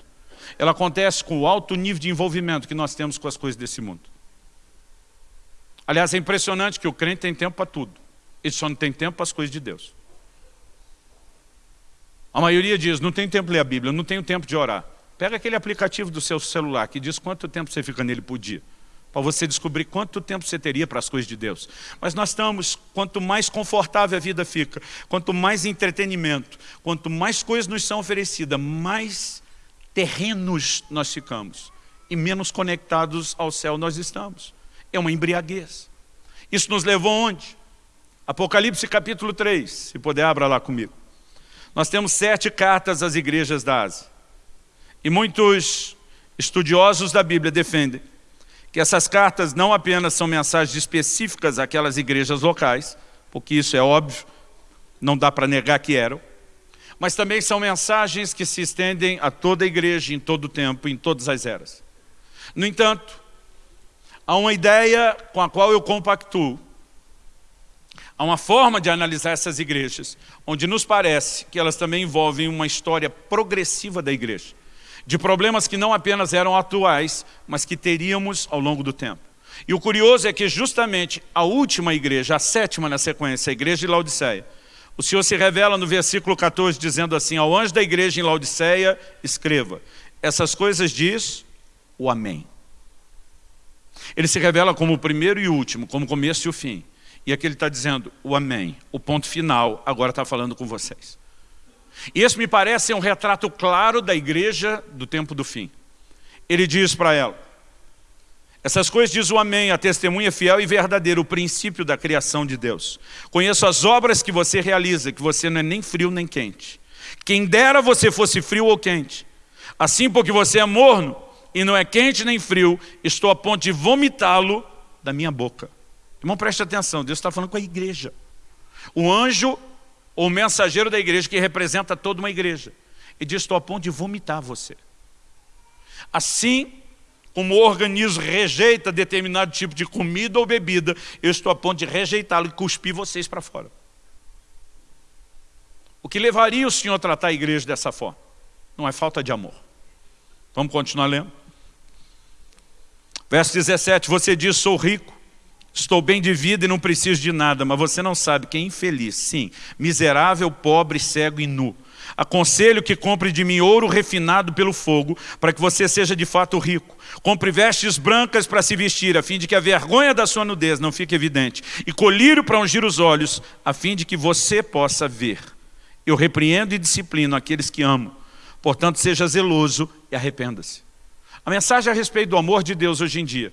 Ela acontece com o alto nível de envolvimento que nós temos com as coisas desse mundo. Aliás, é impressionante que o crente tem tempo para tudo. Ele só não tem tempo para as coisas de Deus. A maioria diz, não tenho tempo de ler a Bíblia, não tenho tempo de orar. Pega aquele aplicativo do seu celular que diz quanto tempo você fica nele por dia. Para você descobrir quanto tempo você teria para as coisas de Deus. Mas nós estamos, quanto mais confortável a vida fica, quanto mais entretenimento, quanto mais coisas nos são oferecidas, mais terrenos nós ficamos. E menos conectados ao céu nós estamos. É uma embriaguez. Isso nos levou onde? Apocalipse capítulo 3, se puder abra lá comigo. Nós temos sete cartas às igrejas da Ásia. E muitos estudiosos da Bíblia defendem que essas cartas não apenas são mensagens específicas àquelas igrejas locais, porque isso é óbvio, não dá para negar que eram, mas também são mensagens que se estendem a toda a igreja, em todo o tempo, em todas as eras. No entanto, há uma ideia com a qual eu compactuo, Há uma forma de analisar essas igrejas, onde nos parece que elas também envolvem uma história progressiva da igreja, de problemas que não apenas eram atuais, mas que teríamos ao longo do tempo. E o curioso é que justamente a última igreja, a sétima na sequência, a igreja de Laodiceia, o Senhor se revela no versículo 14 dizendo assim, ao anjo da igreja em Laodiceia, escreva, essas coisas diz o Amém. Ele se revela como o primeiro e último, como o começo e o fim. E aqui ele está dizendo o amém, o ponto final, agora está falando com vocês. E esse me parece um retrato claro da igreja do tempo do fim. Ele diz para ela, essas coisas diz o amém, a testemunha fiel e verdadeira, o princípio da criação de Deus. Conheço as obras que você realiza, que você não é nem frio nem quente. Quem dera você fosse frio ou quente. Assim, porque você é morno e não é quente nem frio, estou a ponto de vomitá-lo da minha boca. Irmão, preste atenção, Deus está falando com a igreja. O anjo, ou o mensageiro da igreja, que representa toda uma igreja. E diz, estou a ponto de vomitar você. Assim como o organismo rejeita determinado tipo de comida ou bebida, eu estou a ponto de rejeitá-lo e cuspir vocês para fora. O que levaria o Senhor a tratar a igreja dessa forma? Não é falta de amor. Vamos continuar lendo? Verso 17, você diz, sou rico, Estou bem de vida e não preciso de nada, mas você não sabe que é infeliz, sim, miserável, pobre, cego e nu. Aconselho que compre de mim ouro refinado pelo fogo, para que você seja de fato rico. Compre vestes brancas para se vestir, a fim de que a vergonha da sua nudez não fique evidente. E colírio para ungir os olhos, a fim de que você possa ver. Eu repreendo e disciplino aqueles que amo. Portanto, seja zeloso e arrependa-se. A mensagem a respeito do amor de Deus hoje em dia,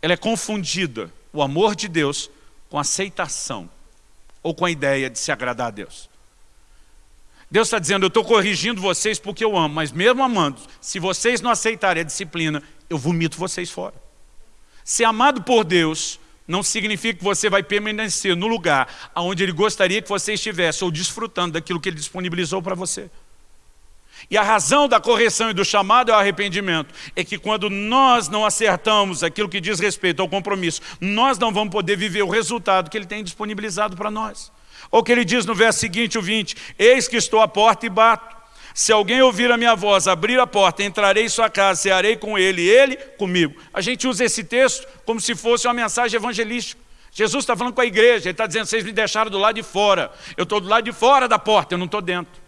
ela é confundida o amor de Deus com aceitação ou com a ideia de se agradar a Deus. Deus está dizendo, eu estou corrigindo vocês porque eu amo, mas mesmo amando, se vocês não aceitarem a disciplina, eu vomito vocês fora. Ser amado por Deus não significa que você vai permanecer no lugar onde Ele gostaria que você estivesse, ou desfrutando daquilo que Ele disponibilizou para você. E a razão da correção e do chamado ao arrependimento é que quando nós não acertamos aquilo que diz respeito ao compromisso, nós não vamos poder viver o resultado que Ele tem disponibilizado para nós. Ou que Ele diz no verso seguinte, o 20, Eis que estou à porta e bato. Se alguém ouvir a minha voz, abrir a porta, entrarei em sua casa, cearei com ele, ele comigo. A gente usa esse texto como se fosse uma mensagem evangelística. Jesus está falando com a igreja, Ele está dizendo, vocês me deixaram do lado de fora. Eu estou do lado de fora da porta, eu não estou dentro.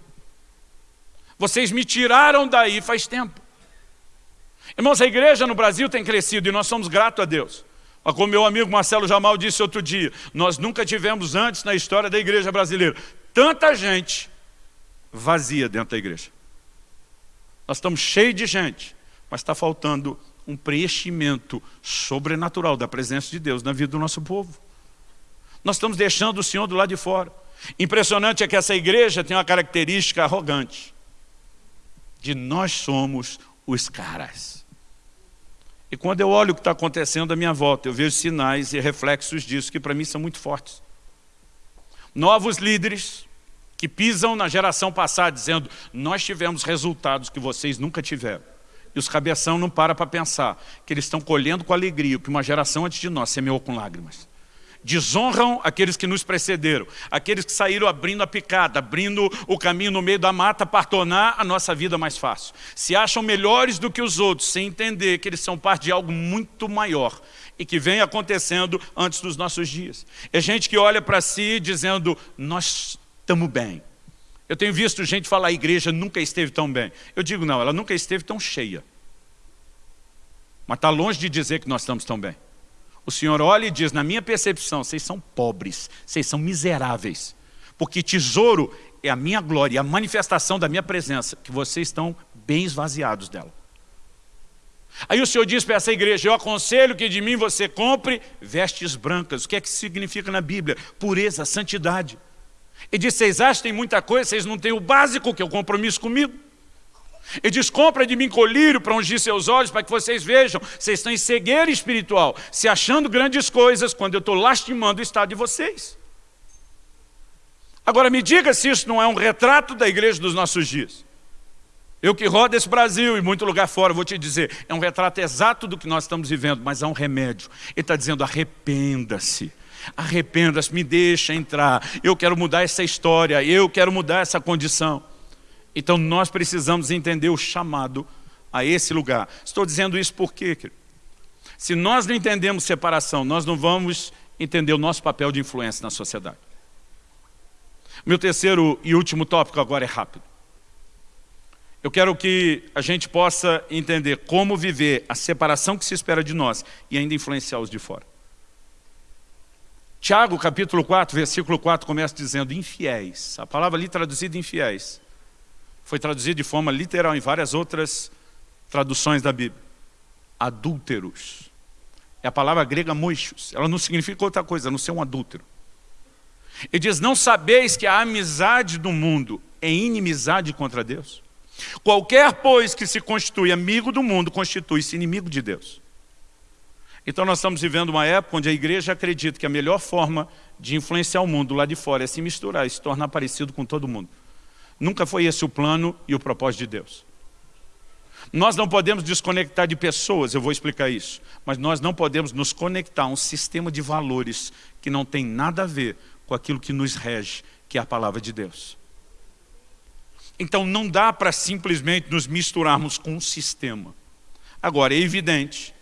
Vocês me tiraram daí faz tempo. Irmãos, a igreja no Brasil tem crescido e nós somos gratos a Deus. Mas como meu amigo Marcelo Jamal disse outro dia, nós nunca tivemos antes na história da igreja brasileira tanta gente vazia dentro da igreja. Nós estamos cheios de gente, mas está faltando um preenchimento sobrenatural da presença de Deus na vida do nosso povo. Nós estamos deixando o Senhor do lado de fora. Impressionante é que essa igreja tem uma característica arrogante de nós somos os caras. E quando eu olho o que está acontecendo à minha volta, eu vejo sinais e reflexos disso que para mim são muito fortes. Novos líderes que pisam na geração passada dizendo nós tivemos resultados que vocês nunca tiveram. E os cabeção não param para pensar que eles estão colhendo com alegria o que uma geração antes de nós semeou com lágrimas desonram aqueles que nos precederam, aqueles que saíram abrindo a picada, abrindo o caminho no meio da mata para tornar a nossa vida mais fácil. Se acham melhores do que os outros, sem entender que eles são parte de algo muito maior e que vem acontecendo antes dos nossos dias. É gente que olha para si dizendo, nós estamos bem. Eu tenho visto gente falar, a igreja nunca esteve tão bem. Eu digo, não, ela nunca esteve tão cheia. Mas está longe de dizer que nós estamos tão bem. O Senhor olha e diz, na minha percepção, vocês são pobres, vocês são miseráveis. Porque tesouro é a minha glória, a manifestação da minha presença, que vocês estão bem esvaziados dela. Aí o Senhor diz para essa igreja, eu aconselho que de mim você compre vestes brancas. O que é que significa na Bíblia? Pureza, santidade. Ele diz, vocês acham que tem muita coisa, vocês não têm o básico, que é o compromisso comigo. Ele diz, compra de mim colírio para ungir seus olhos, para que vocês vejam, vocês estão em cegueira espiritual, se achando grandes coisas, quando eu estou lastimando o estado de vocês. Agora me diga se isso não é um retrato da igreja dos nossos dias. Eu que rodo esse Brasil e muito lugar fora, vou te dizer, é um retrato exato do que nós estamos vivendo, mas há um remédio. Ele está dizendo, arrependa-se. Arrependa-se, me deixa entrar. Eu quero mudar essa história, eu quero mudar essa condição. Então nós precisamos entender o chamado a esse lugar. Estou dizendo isso por quê? Se nós não entendemos separação, nós não vamos entender o nosso papel de influência na sociedade. Meu terceiro e último tópico agora é rápido. Eu quero que a gente possa entender como viver a separação que se espera de nós e ainda influenciar os de fora. Tiago, capítulo 4, versículo 4, começa dizendo infiéis. A palavra ali traduzida infiéis foi traduzida de forma literal em várias outras traduções da Bíblia. Adúlteros. É a palavra grega moichos. Ela não significa outra coisa, a não ser um adúltero. Ele diz, não sabeis que a amizade do mundo é inimizade contra Deus? Qualquer, pois, que se constitui amigo do mundo, constitui-se inimigo de Deus. Então nós estamos vivendo uma época onde a igreja acredita que a melhor forma de influenciar o mundo lá de fora é se misturar e se tornar parecido com todo mundo. Nunca foi esse o plano e o propósito de Deus. Nós não podemos desconectar de pessoas, eu vou explicar isso, mas nós não podemos nos conectar a um sistema de valores que não tem nada a ver com aquilo que nos rege, que é a palavra de Deus. Então não dá para simplesmente nos misturarmos com um sistema. Agora, é evidente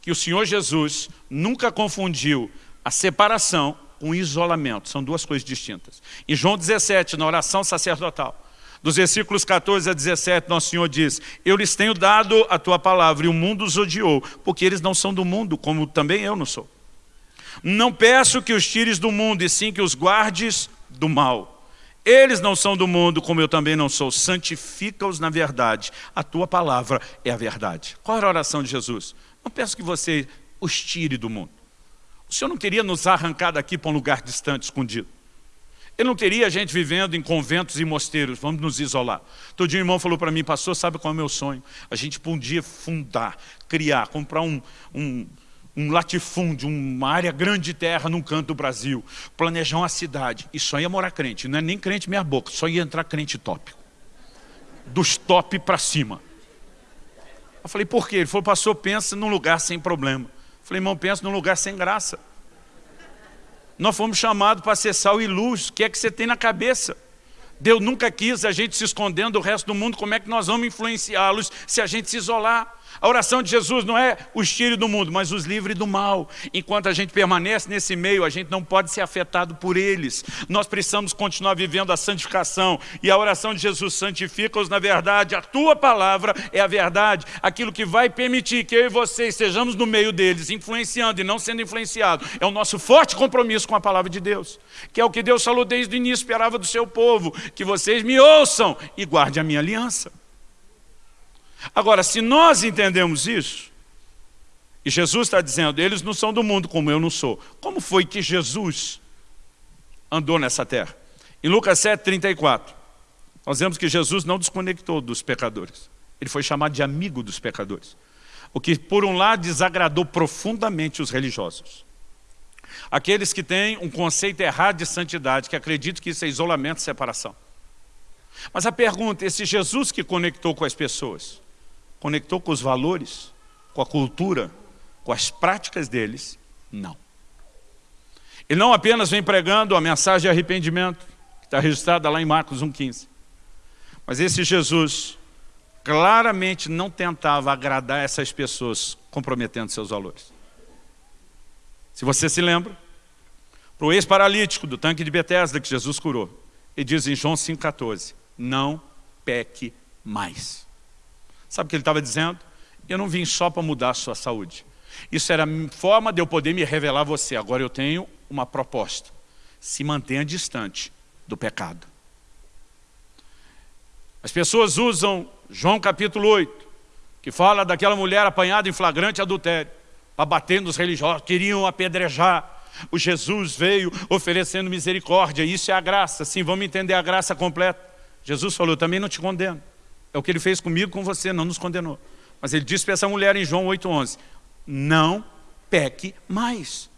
que o Senhor Jesus nunca confundiu a separação com isolamento. São duas coisas distintas. Em João 17, na oração sacerdotal, dos versículos 14 a 17, Nosso Senhor diz, Eu lhes tenho dado a tua palavra e o mundo os odiou, porque eles não são do mundo, como também eu não sou. Não peço que os tires do mundo, e sim que os guardes do mal. Eles não são do mundo, como eu também não sou. Santifica-os na verdade. A tua palavra é a verdade. Qual era a oração de Jesus? Não peço que você os tire do mundo. O Senhor não queria nos arrancar daqui para um lugar distante, escondido. Ele não queria a gente vivendo em conventos e mosteiros, vamos nos isolar. Todo dia um irmão falou para mim, pastor, sabe qual é o meu sonho? A gente um dia fundar, criar, comprar um, um um latifúndio, uma área grande de terra num canto do Brasil, planejar uma cidade, e só ia morar crente, não é nem crente meia boca, só ia entrar crente top. Dos top para cima. Eu falei, por quê? Ele falou, pastor, pensa num lugar sem problema. Falei, irmão, pensa num lugar sem graça. Nós fomos chamados para ser sal e luz, o que é que você tem na cabeça? Deus nunca quis a gente se escondendo do resto do mundo, como é que nós vamos influenciá-los se a gente se isolar? A oração de Jesus não é os tire do mundo, mas os livre do mal. Enquanto a gente permanece nesse meio, a gente não pode ser afetado por eles. Nós precisamos continuar vivendo a santificação. E a oração de Jesus santifica-os na verdade. A tua palavra é a verdade. Aquilo que vai permitir que eu e você estejamos no meio deles, influenciando e não sendo influenciado. É o nosso forte compromisso com a palavra de Deus. Que é o que Deus falou desde o início, esperava do seu povo. Que vocês me ouçam e guardem a minha aliança. Agora, se nós entendemos isso, e Jesus está dizendo, eles não são do mundo como eu não sou. Como foi que Jesus andou nessa terra? Em Lucas 7, 34, nós vemos que Jesus não desconectou dos pecadores. Ele foi chamado de amigo dos pecadores. O que, por um lado, desagradou profundamente os religiosos. Aqueles que têm um conceito errado de santidade, que acreditam que isso é isolamento e separação. Mas a pergunta, esse Jesus que conectou com as pessoas, Conectou com os valores, com a cultura, com as práticas deles? Não. Ele não apenas vem pregando a mensagem de arrependimento, que está registrada lá em Marcos 1,15. Mas esse Jesus claramente não tentava agradar essas pessoas, comprometendo seus valores. Se você se lembra, para o ex-paralítico do tanque de Betesda que Jesus curou, Ele diz em João 5,14, não peque mais. Sabe o que ele estava dizendo? Eu não vim só para mudar a sua saúde. Isso era a forma de eu poder me revelar a você. Agora eu tenho uma proposta. Se mantenha distante do pecado. As pessoas usam João capítulo 8, que fala daquela mulher apanhada em flagrante adultério, para bater nos religiosos, queriam apedrejar. O Jesus veio oferecendo misericórdia, isso é a graça. Sim, vamos entender a graça completa. Jesus falou, também não te condeno. É o que ele fez comigo, com você, não nos condenou. Mas ele disse para essa mulher em João 8,11, não peque mais.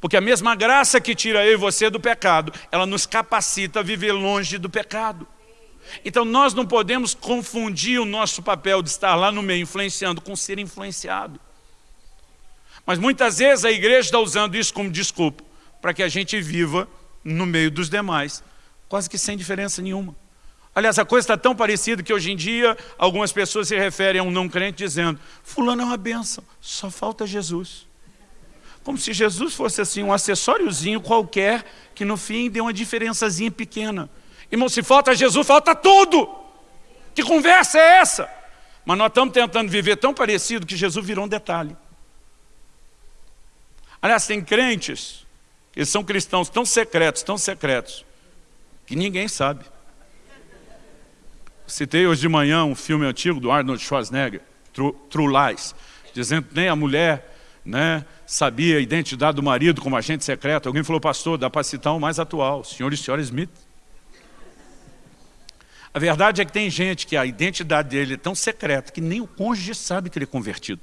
Porque a mesma graça que tira eu e você do pecado, ela nos capacita a viver longe do pecado. Então nós não podemos confundir o nosso papel de estar lá no meio influenciando com ser influenciado. Mas muitas vezes a igreja está usando isso como desculpa para que a gente viva no meio dos demais, quase que sem diferença nenhuma. Aliás, a coisa está tão parecida que hoje em dia algumas pessoas se referem a um não crente dizendo fulano é uma benção, só falta Jesus. Como se Jesus fosse assim um acessóriozinho qualquer que no fim dê uma diferençazinha pequena. Irmão, se falta Jesus, falta tudo. Que conversa é essa? Mas nós estamos tentando viver tão parecido que Jesus virou um detalhe. Aliás, tem crentes que são cristãos tão secretos, tão secretos, que ninguém sabe. Citei hoje de manhã um filme antigo do Arnold Schwarzenegger, True, True Lies, dizendo que nem a mulher né, sabia a identidade do marido como agente secreto. Alguém falou, pastor, dá para citar o mais atual, senhor e senhora Smith. A verdade é que tem gente que a identidade dele é tão secreta que nem o cônjuge sabe que ele é convertido.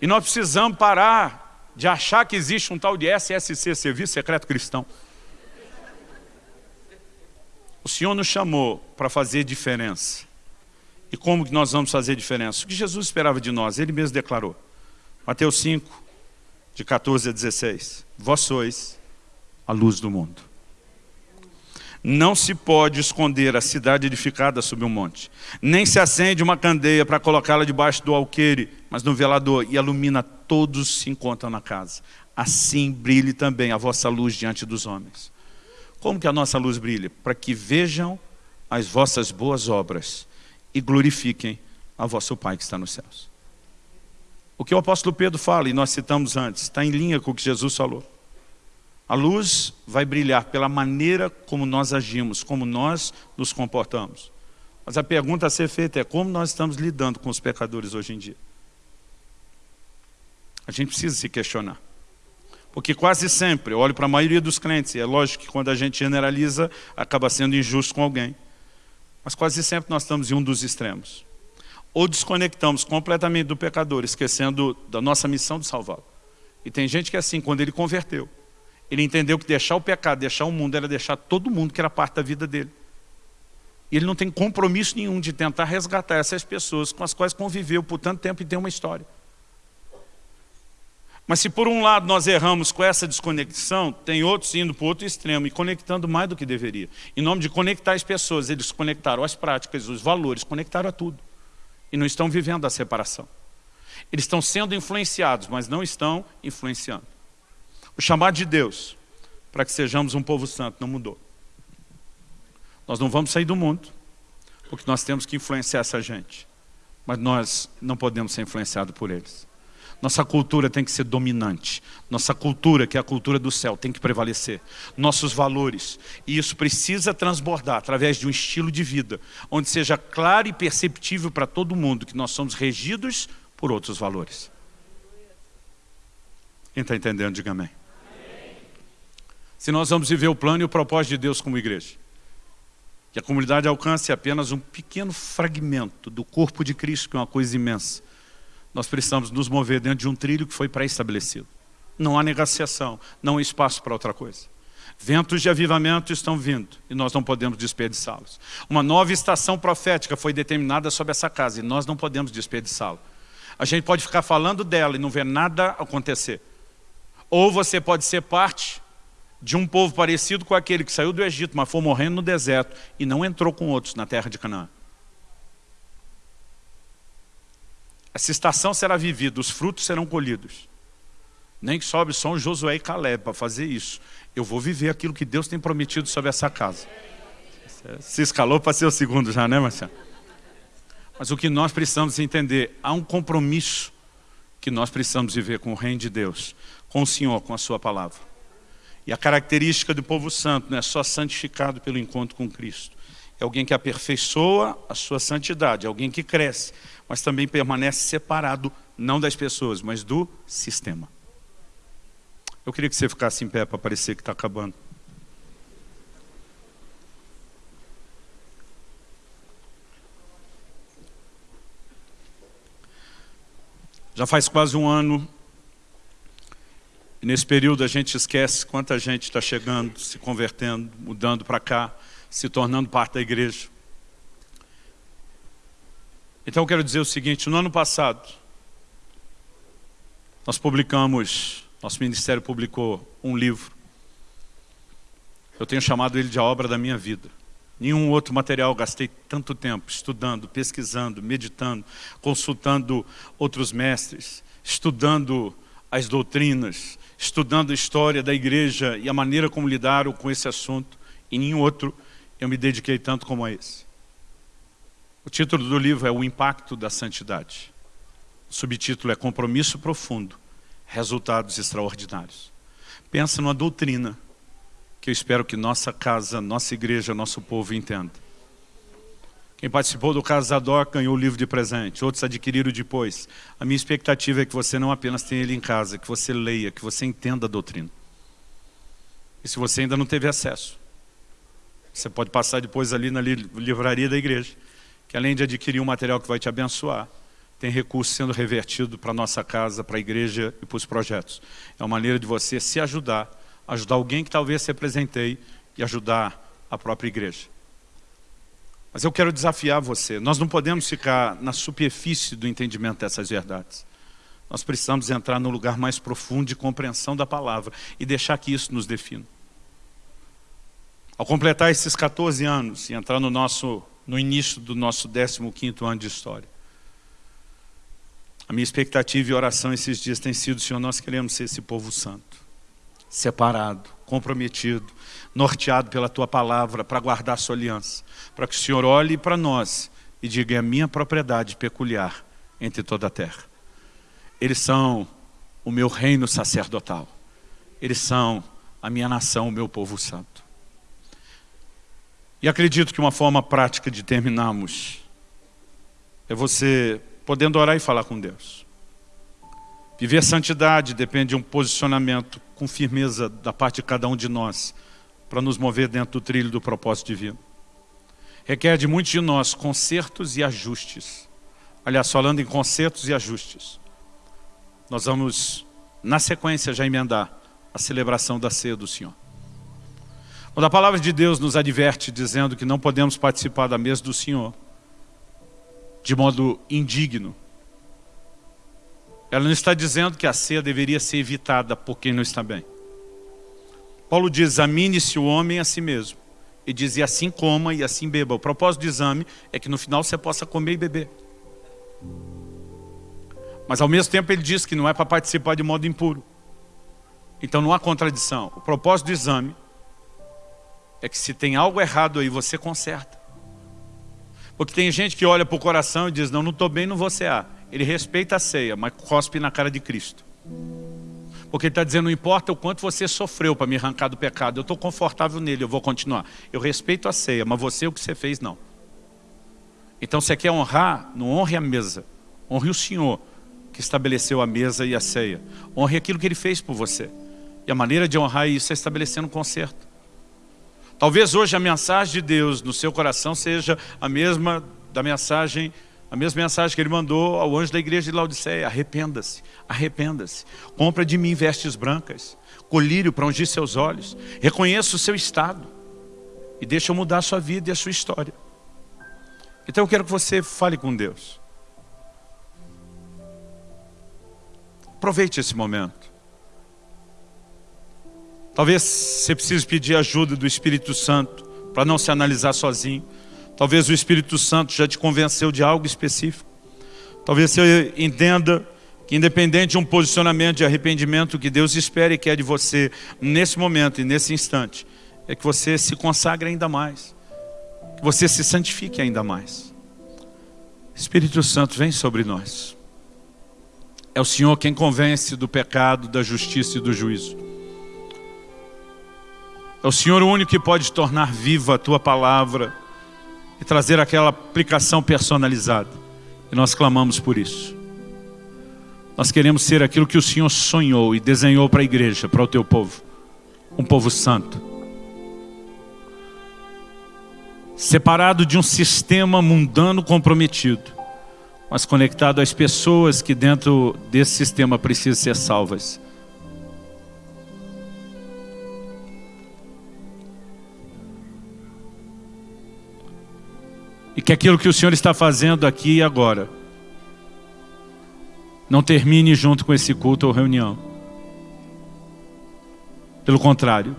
E nós precisamos parar de achar que existe um tal de SSC, Serviço Secreto Cristão. O Senhor nos chamou para fazer diferença. E como que nós vamos fazer diferença? O que Jesus esperava de nós? Ele mesmo declarou. Mateus 5, de 14 a 16. Vós sois a luz do mundo. Não se pode esconder a cidade edificada sob um monte, nem se acende uma candeia para colocá-la debaixo do alqueire, mas no velador, e ilumina todos que se encontram na casa. Assim brilhe também a vossa luz diante dos homens. Como que a nossa luz brilha? Para que vejam as vossas boas obras e glorifiquem a vosso Pai que está nos céus. O que o apóstolo Pedro fala, e nós citamos antes, está em linha com o que Jesus falou. A luz vai brilhar pela maneira como nós agimos, como nós nos comportamos. Mas a pergunta a ser feita é como nós estamos lidando com os pecadores hoje em dia. A gente precisa se questionar. Porque quase sempre, eu olho para a maioria dos crentes, e é lógico que quando a gente generaliza, acaba sendo injusto com alguém. Mas quase sempre nós estamos em um dos extremos. Ou desconectamos completamente do pecador, esquecendo da nossa missão de salvá-lo. E tem gente que é assim, quando ele converteu, ele entendeu que deixar o pecado, deixar o mundo, era deixar todo mundo que era parte da vida dele. E ele não tem compromisso nenhum de tentar resgatar essas pessoas com as quais conviveu por tanto tempo e tem uma história. Mas se por um lado nós erramos com essa desconexão, tem outros indo para o outro extremo e conectando mais do que deveria. Em nome de conectar as pessoas, eles conectaram as práticas, os valores, conectaram a tudo. E não estão vivendo a separação. Eles estão sendo influenciados, mas não estão influenciando. O chamado de Deus para que sejamos um povo santo não mudou. Nós não vamos sair do mundo, porque nós temos que influenciar essa gente. Mas nós não podemos ser influenciados por eles. Nossa cultura tem que ser dominante. Nossa cultura, que é a cultura do céu, tem que prevalecer. Nossos valores. E isso precisa transbordar através de um estilo de vida, onde seja claro e perceptível para todo mundo que nós somos regidos por outros valores. Quem está entendendo, diga amém se nós vamos viver o plano e o propósito de Deus como igreja. Que a comunidade alcance apenas um pequeno fragmento do corpo de Cristo, que é uma coisa imensa. Nós precisamos nos mover dentro de um trilho que foi pré-estabelecido. Não há negociação, não há espaço para outra coisa. Ventos de avivamento estão vindo e nós não podemos desperdiçá-los. Uma nova estação profética foi determinada sobre essa casa e nós não podemos desperdiçá-la. A gente pode ficar falando dela e não ver nada acontecer. Ou você pode ser parte de um povo parecido com aquele que saiu do Egito, mas foi morrendo no deserto e não entrou com outros na terra de Canaã. Essa estação será vivida, os frutos serão colhidos. Nem que sobe só um Josué e Caleb para fazer isso. Eu vou viver aquilo que Deus tem prometido sobre essa casa. Se escalou para ser o segundo já, né, Marcelo? Mas o que nós precisamos entender, há um compromisso que nós precisamos viver com o reino de Deus, com o Senhor, com a sua palavra. E a característica do povo santo não é só santificado pelo encontro com Cristo. É alguém que aperfeiçoa a sua santidade, é alguém que cresce, mas também permanece separado, não das pessoas, mas do sistema. Eu queria que você ficasse em pé para parecer que está acabando. Já faz quase um ano, e nesse período a gente esquece quanta gente está chegando, se convertendo, mudando para cá, se tornando parte da igreja. Então eu quero dizer o seguinte, no ano passado, nós publicamos, nosso ministério publicou um livro. Eu tenho chamado ele de a obra da minha vida. Nenhum outro material gastei tanto tempo estudando, pesquisando, meditando, consultando outros mestres, estudando as doutrinas, estudando a história da igreja e a maneira como lidaram com esse assunto. E nenhum outro eu me dediquei tanto como a esse. O título do livro é O Impacto da Santidade. O subtítulo é Compromisso Profundo, Resultados Extraordinários. Pensa numa doutrina que eu espero que nossa casa, nossa igreja, nosso povo entenda. Quem participou do Casador ganhou o livro de presente, outros adquiriram depois. A minha expectativa é que você não apenas tenha ele em casa, que você leia, que você entenda a doutrina. E se você ainda não teve acesso, você pode passar depois ali na livraria da igreja, que além de adquirir um material que vai te abençoar, tem recurso sendo revertido para a nossa casa, para a igreja e para os projetos. É uma maneira de você se ajudar ajudar alguém que talvez se apresentei e ajudar a própria igreja. Mas eu quero desafiar você, nós não podemos ficar na superfície do entendimento dessas verdades. Nós precisamos entrar no lugar mais profundo de compreensão da palavra e deixar que isso nos defina. Ao completar esses 14 anos e entrar no, nosso, no início do nosso 15º ano de história, a minha expectativa e oração esses dias tem sido, Senhor, nós queremos ser esse povo santo separado, comprometido, norteado pela Tua palavra para guardar a Sua aliança, para que o Senhor olhe para nós e diga, é a minha propriedade peculiar entre toda a terra. Eles são o meu reino sacerdotal. Eles são a minha nação, o meu povo santo. E acredito que uma forma prática de terminarmos é você podendo orar e falar com Deus. Viver santidade depende de um posicionamento com firmeza da parte de cada um de nós para nos mover dentro do trilho do propósito divino. Requer de muitos de nós consertos e ajustes. Aliás, falando em consertos e ajustes, nós vamos, na sequência, já emendar a celebração da ceia do Senhor. Quando a palavra de Deus nos adverte dizendo que não podemos participar da mesa do Senhor de modo indigno, ela não está dizendo que a ceia deveria ser evitada por quem não está bem. Paulo diz, examine-se o homem a si mesmo. E diz, e assim coma e assim beba. O propósito do exame é que no final você possa comer e beber. Mas ao mesmo tempo ele diz que não é para participar de modo impuro. Então não há contradição. O propósito do exame é que se tem algo errado aí, você conserta. Porque tem gente que olha para o coração e diz, não, não estou bem, não vou cear. Ele respeita a ceia, mas cospe na cara de Cristo. Porque ele está dizendo, não importa o quanto você sofreu para me arrancar do pecado, eu estou confortável nele, eu vou continuar. Eu respeito a ceia, mas você, o que você fez, não. Então, você quer honrar, não honre a mesa. Honre o Senhor, que estabeleceu a mesa e a ceia. Honre aquilo que Ele fez por você. E a maneira de honrar isso é estabelecendo um conserto. Talvez hoje a mensagem de Deus no seu coração seja a mesma da mensagem a mesma mensagem que ele mandou ao anjo da igreja de Laodiceia, arrependa-se, arrependa-se. Compra de mim vestes brancas, colírio para ungir seus olhos, reconheça o seu estado e deixa eu mudar a sua vida e a sua história. Então eu quero que você fale com Deus. Aproveite esse momento. Talvez você precise pedir ajuda do Espírito Santo para não se analisar sozinho. Talvez o Espírito Santo já te convenceu de algo específico. Talvez você entenda que independente de um posicionamento de arrependimento, que Deus espere e quer de você nesse momento e nesse instante, é que você se consagre ainda mais, que você se santifique ainda mais. Espírito Santo, vem sobre nós. É o Senhor quem convence do pecado, da justiça e do juízo. É o Senhor o único que pode tornar viva a Tua palavra e trazer aquela aplicação personalizada. E nós clamamos por isso. Nós queremos ser aquilo que o Senhor sonhou e desenhou para a igreja, para o Teu povo. Um povo santo. Separado de um sistema mundano comprometido, mas conectado às pessoas que dentro desse sistema precisam ser salvas. E que aquilo que o Senhor está fazendo aqui e agora não termine junto com esse culto ou reunião. Pelo contrário,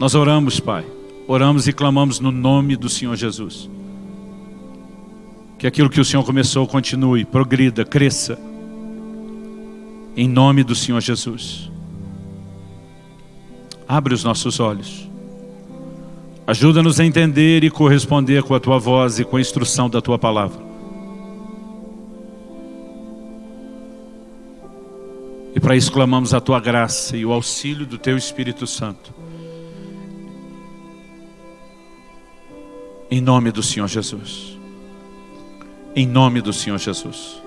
nós oramos, Pai, oramos e clamamos no nome do Senhor Jesus. Que aquilo que o Senhor começou continue, progrida, cresça. Em nome do Senhor Jesus. Abre os nossos olhos. Ajuda-nos a entender e corresponder com a Tua voz e com a instrução da Tua palavra. E para isso clamamos a Tua graça e o auxílio do Teu Espírito Santo. Em nome do Senhor Jesus. Em nome do Senhor Jesus.